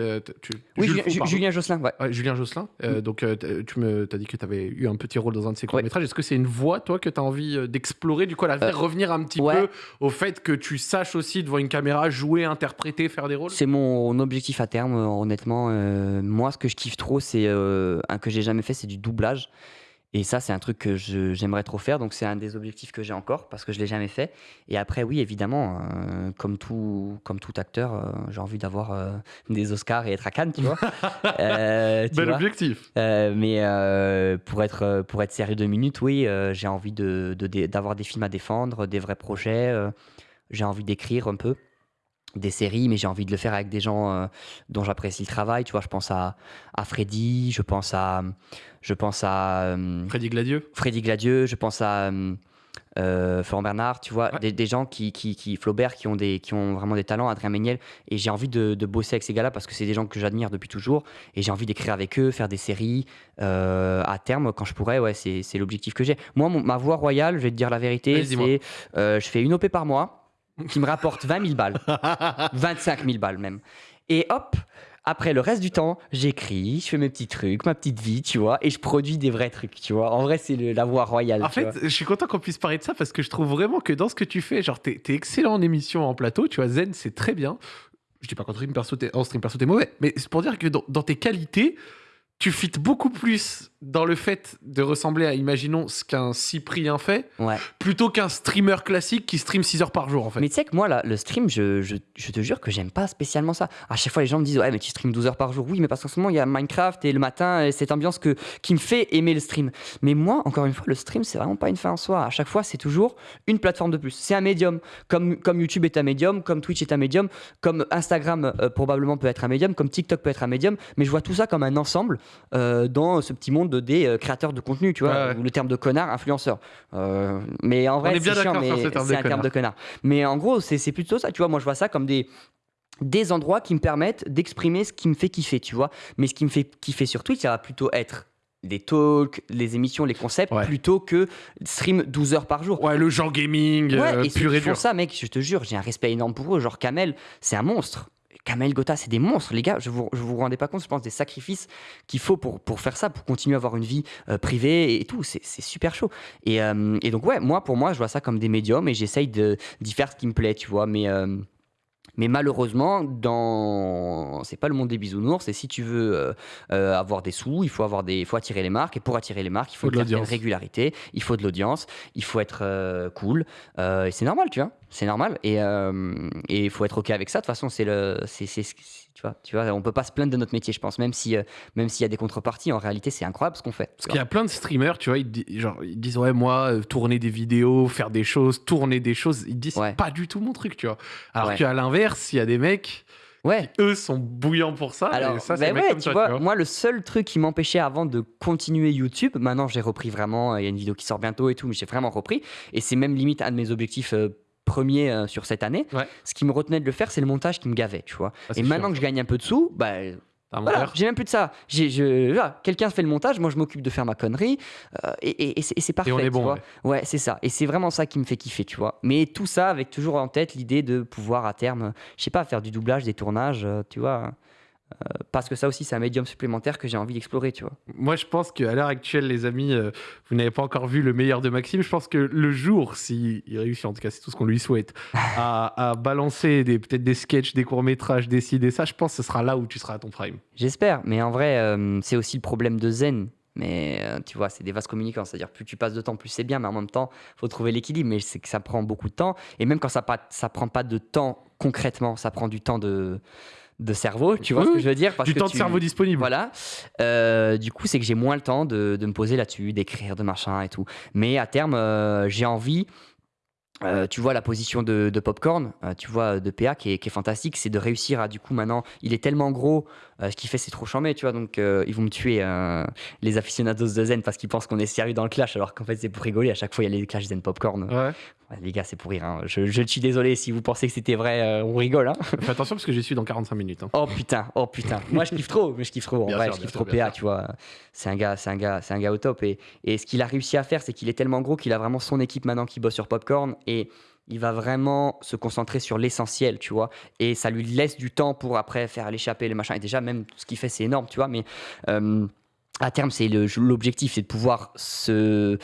Oui, Julien, Fou. Julien Josselin, ouais. Ouais, Julien Josselin. Euh, Donc, euh, tu me as dit que tu avais eu un petit rôle dans un de ces courts-métrages. Est-ce que c'est une voie, toi, que tu as envie euh, d'explorer? Du coup, à la Euh, revenir un petit petit Ouais. peu au fait que tu saches aussi devant une caméra jouer, interpréter, faire des rôles? C'est mon objectif à terme, euh, honnêtement. Euh, moi, ce que je kiffe trop, c'est euh, un que j'ai jamais fait, c'est du doublage. Et ça, c'est un truc que j'aimerais trop faire. Donc, c'est un des objectifs que j'ai encore parce que je l'ai jamais fait. Et après, oui, évidemment, euh, comme tout, comme tout acteur, euh, j'ai envie d'avoir euh, des Oscars et être à Cannes, tu vois. [laughs] Tu Bel vois. objectif. Mais pour, être, pour être sérieux deux minutes, oui, j'ai envie de, de- de- d'avoir des films à défendre, des vrais projets. j'ai envie d'écrire un peu des séries, mais j'ai envie de le faire avec des gens euh, dont j'apprécie le travail. Tu vois, je pense à, à Freddy, je pense à, je pense à euh, Freddy Gladieux. Freddy Gladieux, je pense à euh, euh, Florent Bernard, tu vois, Ouais. des, des gens qui, qui, qui, Flaubert, qui ont, des, qui ont vraiment des talents, Adrien Méniel, et j'ai envie de, de bosser avec ces gars-là parce que c'est des gens que j'admire depuis toujours, et j'ai envie d'écrire avec eux, faire des séries euh, à terme quand je pourrais, ouais, c'est l'objectif que j'ai. Moi, mon- ma voie royale, je vais te dire la vérité, c'est euh, je fais une OP par mois qui me rapporte 20 000 balles, 25 000 balles même, et hop. Après, le reste du temps, j'écris, je fais mes petits trucs, ma petite vie, tu vois, et je produis des vrais trucs, tu vois. En vrai, c'est la voie royale. En fait, vois. je suis content qu'on puisse parler de ça parce que je trouve vraiment que dans ce que tu fais, genre, t'es es excellent en émission, en plateau, tu vois, Zen, c'est très bien. Je dis pas qu'en stream perso, t'es en stream perso, t'es mauvais, mais c'est pour dire que dans, dans tes qualités, tu fites beaucoup plus dans le fait de ressembler à, imaginons, ce qu'un Cyprien fait, Ouais. plutôt qu'un streamer classique qui stream 6 heures par jour, en fait. Mais tu sais que moi, là, le stream, je, je, je te jure que j'aime pas spécialement ça. À chaque fois, les gens me disent Ouais, mais tu streams 12 heures par jour. Oui, mais parce qu'en ce moment, il y a Minecraft et le matin, et cette ambiance que, qui me fait aimer le stream. Mais moi, encore une fois, le stream, c'est vraiment pas une fin en soi. À chaque fois, c'est toujours une plateforme de plus. C'est un médium. Comme, comme YouTube est un médium, comme Twitch est un médium, comme Instagram euh, probablement peut être un médium, comme TikTok peut être un médium. Mais je vois tout ça comme un ensemble euh, dans ce petit monde des euh, créateurs de contenu, tu vois, Ouais, ouais. ou le terme de connard, influenceur. Euh, mais en vrai, c'est chiant, mais c'est un terme de connard. Mais en gros, c'est plutôt ça, tu vois. Moi, je vois ça comme des des endroits qui me permettent d'exprimer ce qui me fait kiffer, tu vois. Mais ce qui me fait kiffer sur Twitch, ça va plutôt être les talks, les émissions, les concepts, Ouais. plutôt que stream 12 heures par jour. Ouais, le genre gaming, Ouais, euh, et pur et dur. ça, mec, je te jure, j'ai un respect énorme pour eux. Genre Kamel, c'est un monstre. Kamel Gotha, c'est des monstres, les gars. Je vous, je vous rendez pas compte, je pense, des sacrifices qu'il faut pour, pour faire ça, pour continuer à avoir une vie euh, privée et tout. C'est super chaud. Et, euh, et donc, ouais, moi, pour moi, je vois ça comme des médiums et j'essaye d'y faire ce qui me plaît, tu vois. Mais. euh, mais malheureusement, dans c'est pas le monde des bisounours. Et si tu veux euh, euh, avoir des sous, il faut avoir des, il faut attirer les marques. Et pour attirer les marques, il faut, Faut de l'audience. régularité, il faut de l'audience, il faut être euh, cool. Et c'est normal, tu vois. C'est normal. Et il faut être ok avec ça. De toute façon, c'est le, c'est- tu vois, tu vois, on peut pas se plaindre de notre métier, je pense. Même si, euh, même s'il y a des contreparties, en réalité, c'est incroyable ce qu'on fait. Parce qu'il y a plein de streamers, tu vois, ils, di- genre, ils disent ouais moi euh, tourner des vidéos, faire des choses, tourner des choses, ils disent Ouais. c'est pas du tout mon truc, tu vois. Alors Ouais. qu'à l'inverse, il y a des mecs Ouais. eux sont bouillants pour ça. Alors, et ça, ben ouais, comme tu vois, tu vois. moi, le seul truc qui m'empêchait avant de continuer YouTube, maintenant j'ai repris vraiment, il y a une vidéo qui sort bientôt et tout, mais j'ai vraiment repris. Et c'est même limite un de mes objectifs euh, premiers euh, sur cette année. Ouais. Ce qui me retenait de le faire, c'est le montage qui me gavait, tu vois. Ah, et maintenant chiant, que je gagne un peu de sous, bah. Voilà, j'ai même plus de ça. J'ai, je, voilà, quelqu'un fait le montage, moi je m'occupe de faire ma connerie, euh, et, et- et c'est, et c'est parfait. on est tu bon, vois. ouais. Ouais, c'est ça. Et c'est vraiment ça qui me fait kiffer, tu vois. Mais tout ça avec toujours en tête l'idée de pouvoir à terme, je sais pas, faire du doublage, des tournages, euh, tu vois. Euh, parce que ça aussi, c'est un médium supplémentaire que j'ai envie d'explorer, tu vois. Moi, je pense qu'à l'heure actuelle, les amis, euh, vous n'avez pas encore vu le meilleur de Maxime. Je pense que le jour, s'il réussit, en tout cas, c'est tout ce qu'on lui souhaite, [laughs] à, à balancer peut-être des sketchs, des courts-métrages, des ci, des ça, je pense que ce sera là où tu seras à ton prime. J'espère. Mais en vrai, euh, c'est aussi le problème de Zen. Mais euh, tu vois, c'est des vases communicants. C'est-à-dire, plus tu passes de temps, plus c'est bien. Mais en même temps, faut trouver l'équilibre. Mais c'est que ça prend beaucoup de temps. Et même quand ça ne ça prend pas de temps concrètement, ça prend du temps de, de cerveau. Tu vois Oui, ce que je veux dire Parce du que temps de cerveau disponible. Voilà. Euh, du coup, c'est que j'ai moins le temps de, de me poser là-dessus, d'écrire, de machin et tout. Mais à terme, euh, j'ai envie. Euh, tu vois la position de, de Popcorn, euh, tu vois de PA qui est, qui est fantastique, c'est de réussir à du coup maintenant, il est tellement gros, euh, ce qu'il fait c'est trop chambé, tu vois, donc euh, ils vont me tuer euh, les aficionados de Zen parce qu'ils pensent qu'on est sérieux dans le clash alors qu'en fait c'est pour rigoler, à chaque fois il y a les clashs Zen Popcorn. Ouais. Ouais, les gars c'est pour rire, hein. je, je suis désolé si vous pensez que c'était vrai, euh, on rigole. Hein. Fais attention parce que j'y suis dans 45 minutes. hein. Oh putain, oh putain. Moi je kiffe trop, mais je kiffe trop. En Bien vrai, sûr, je kiffe trop PA, tu vois. C'est un gars, c'est un gars, c'est un gars au top. Et, et ce qu'il a réussi à faire, c'est qu'il est tellement gros qu'il a vraiment son équipe maintenant qui bosse sur Popcorn et il va vraiment se concentrer sur l'essentiel, tu vois. Et ça lui laisse du temps pour après faire l'échapper les machins. Et déjà, même ce qu'il fait, c'est énorme, tu vois. Mais euh, à terme, c'est l'objectif, c'est de pouvoir se,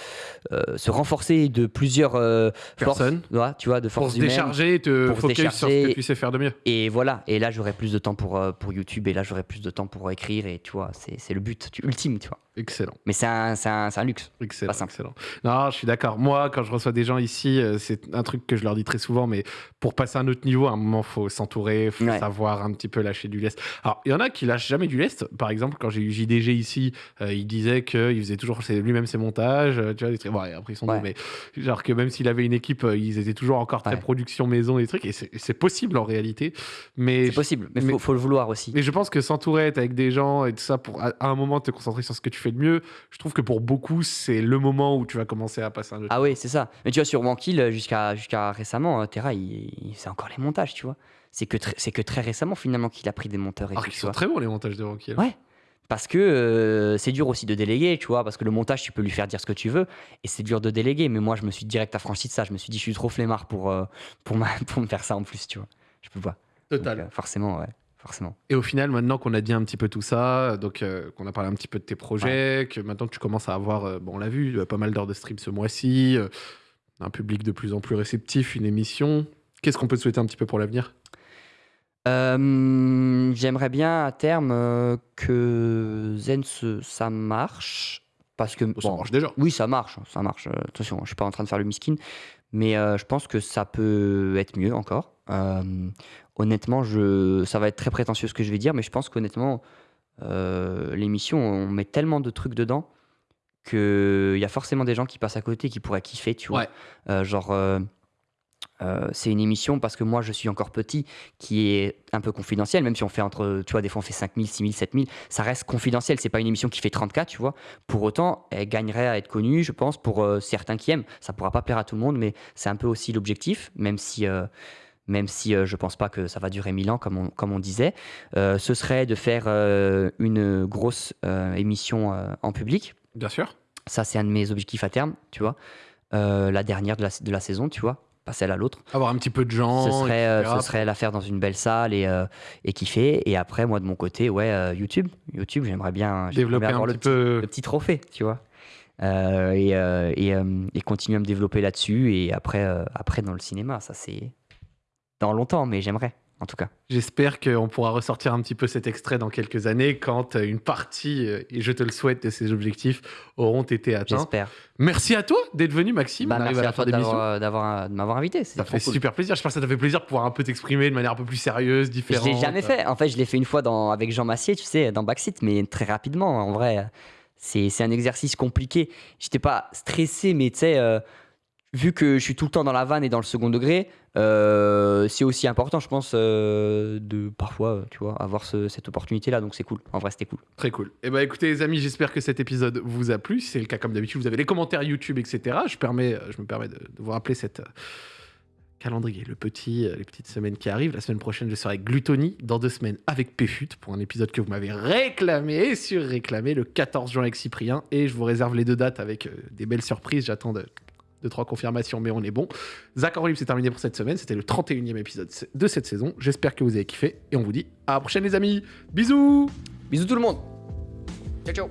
euh, se renforcer de plusieurs euh, forces, Personnes. ouais, tu vois, de Pour forces se humaines. décharger et te pour se focus sur ce que tu sais faire de mieux. Et voilà, et là j'aurai plus de temps pour, pour YouTube, et là j'aurai plus de temps pour écrire, et tu vois, c'est c'est le but tu- ultime, tu vois. Excellent. Mais c'est un, un, un luxe. Excellent, Pas excellent. Non, je suis d'accord. Moi, quand je reçois des gens ici, euh, c'est un truc que je leur dis très souvent, mais pour passer à un autre niveau, à un moment, faut s'entourer, faut Ouais. savoir un petit peu lâcher du lest. Alors, il y en a qui lâchent jamais du lest. Par exemple, quand j'ai eu JDG ici, euh, il disait qu'il faisait toujours lui-même ses montages. euh, tu vois, des trucs. Bon, après, ils sont Ouais. mais genre que même s'il avait une équipe, ils étaient toujours encore très Ouais. production maison, des trucs. Et c'est possible en réalité. C'est possible, mais il faut, faut le vouloir aussi. mais je pense que s'entourer, être avec des gens et tout ça, pour à à un moment te concentrer sur ce que tu fais de mieux, je trouve que pour beaucoup, c'est le moment où tu vas commencer à passer un autre. Ah oui, c'est ça. Mais tu vois, sur Wankill, jusqu'à jusqu'à récemment, euh, Terra, il, il- encore les montages, tu vois. C'est que, très- c'est que très récemment, finalement, qu'il a pris des monteurs et tout, qu'ils tu sont vois. très bons les montages de Rocky. Ouais. Parce que euh, c'est dur aussi de déléguer, tu vois, parce que le montage, tu peux lui faire dire ce que tu veux, et c'est dur de déléguer. Mais moi, je me suis direct affranchi de ça. Je me suis dit, je suis trop flemmard pour, euh, pour, ma- [laughs] pour me faire ça en plus, tu vois. Je peux pas. Donc, Total. euh, forcément, ouais. Forcément. Et au final, maintenant qu'on a dit un petit peu tout ça, donc euh, qu'on a parlé un petit peu de tes projets, que maintenant tu commences à avoir, euh, bon, on l'a vu, euh, pas mal d'heures de stream ce mois-ci, euh, un public de plus en plus réceptif, une émission. Qu'est-ce qu'on peut te souhaiter un petit peu pour l'avenir? J'aimerais bien à terme que Zen ça marche. Parce que. Ça bon, marche déjà. Oui, ça marche, ça marche. Attention, je suis pas en train de faire le miskin, mais euh, je pense que ça peut être mieux encore. Euh, honnêtement, je, ça va être très prétentieux ce que je vais dire, mais je pense qu'honnêtement, euh, l'émission, on met tellement de trucs dedans qu'il y a forcément des gens qui passent à côté qui pourraient kiffer, tu vois. Ouais. Genre, euh, c'est une émission parce que moi je suis encore petit qui est un peu confidentielle, même si on fait entre, tu vois, des fois on fait 5000, 6000, 7000, ça reste confidentiel, c'est pas une émission qui fait 34, tu vois. Pour autant, elle gagnerait à être connue, je pense, pour euh, certains qui aiment. Ça pourra pas plaire à tout le monde, mais c'est un peu aussi l'objectif, même si. euh, même si euh, je pense pas que ça va durer 1000 ans, comme on, comme on disait, ce serait de faire une grosse émission en public. Bien sûr. Ça, c'est un de mes objectifs à terme, tu vois. La dernière de la, de la saison, tu vois, pas celle à l'autre. Avoir un petit peu de gens. Ce serait, euh, etc. ce serait la faire dans une belle salle et, euh, et kiffer. Et après, moi, de mon côté, ouais, euh, YouTube. YouTube, j'aimerais bien, développer bien un le petit peu. le petit trophée, tu vois. Euh, et, et, et continuer à me développer là-dessus. Et après, après, dans le cinéma, ça, c'est dans longtemps, mais j'aimerais, en tout cas. J'espère qu'on pourra ressortir un petit peu cet extrait dans quelques années quand euh, une partie, euh, et je te le souhaite, de ces objectifs auront été atteints. J'espère. Merci à toi d'être venu, Maxime. Bah, On merci à toi d'avoir, d'avoir- de m'avoir invité. Ça C'est fait cool. super plaisir. J'espère que ça t'a fait plaisir de pouvoir un peu t'exprimer de manière un peu plus sérieuse, Je différente. l'ai jamais fait. En fait, je l'ai fait une fois dans, avec Jean Massier, tu sais, dans Backseat, mais très rapidement. En vrai, c'est c'est un exercice compliqué. J'étais pas stressé, mais tu sais, euh, vu que je suis tout le temps dans la vanne et dans le second degré, euh, c'est aussi important, je pense, euh, de parfois, euh, tu vois, avoir ce- cette opportunité-là. Donc c'est cool. En vrai, c'était cool. Très cool. Et bah écoutez les amis, j'espère que cet épisode vous a plu. Si c'est le cas comme d'habitude, vous avez les commentaires YouTube, etc. Je, me permets de, vous rappeler cette calendrier, le petit, les petites semaines qui arrivent. La semaine prochaine, je serai avec Gluttony. Dans deux semaines, avec Péfut, pour un épisode que vous m'avez réclamé et sur-réclamé, le 14 juin avec Cyprien. Et je vous réserve les deux dates avec des belles surprises. J'attends de, deux, trois confirmations, mais on est bon. Zach en c'est terminé pour cette semaine. C'était le 31e épisode de cette saison. J'espère que vous avez kiffé. Et on vous dit à la prochaine les amis. Bisous Bisous tout le monde. Ciao, ciao.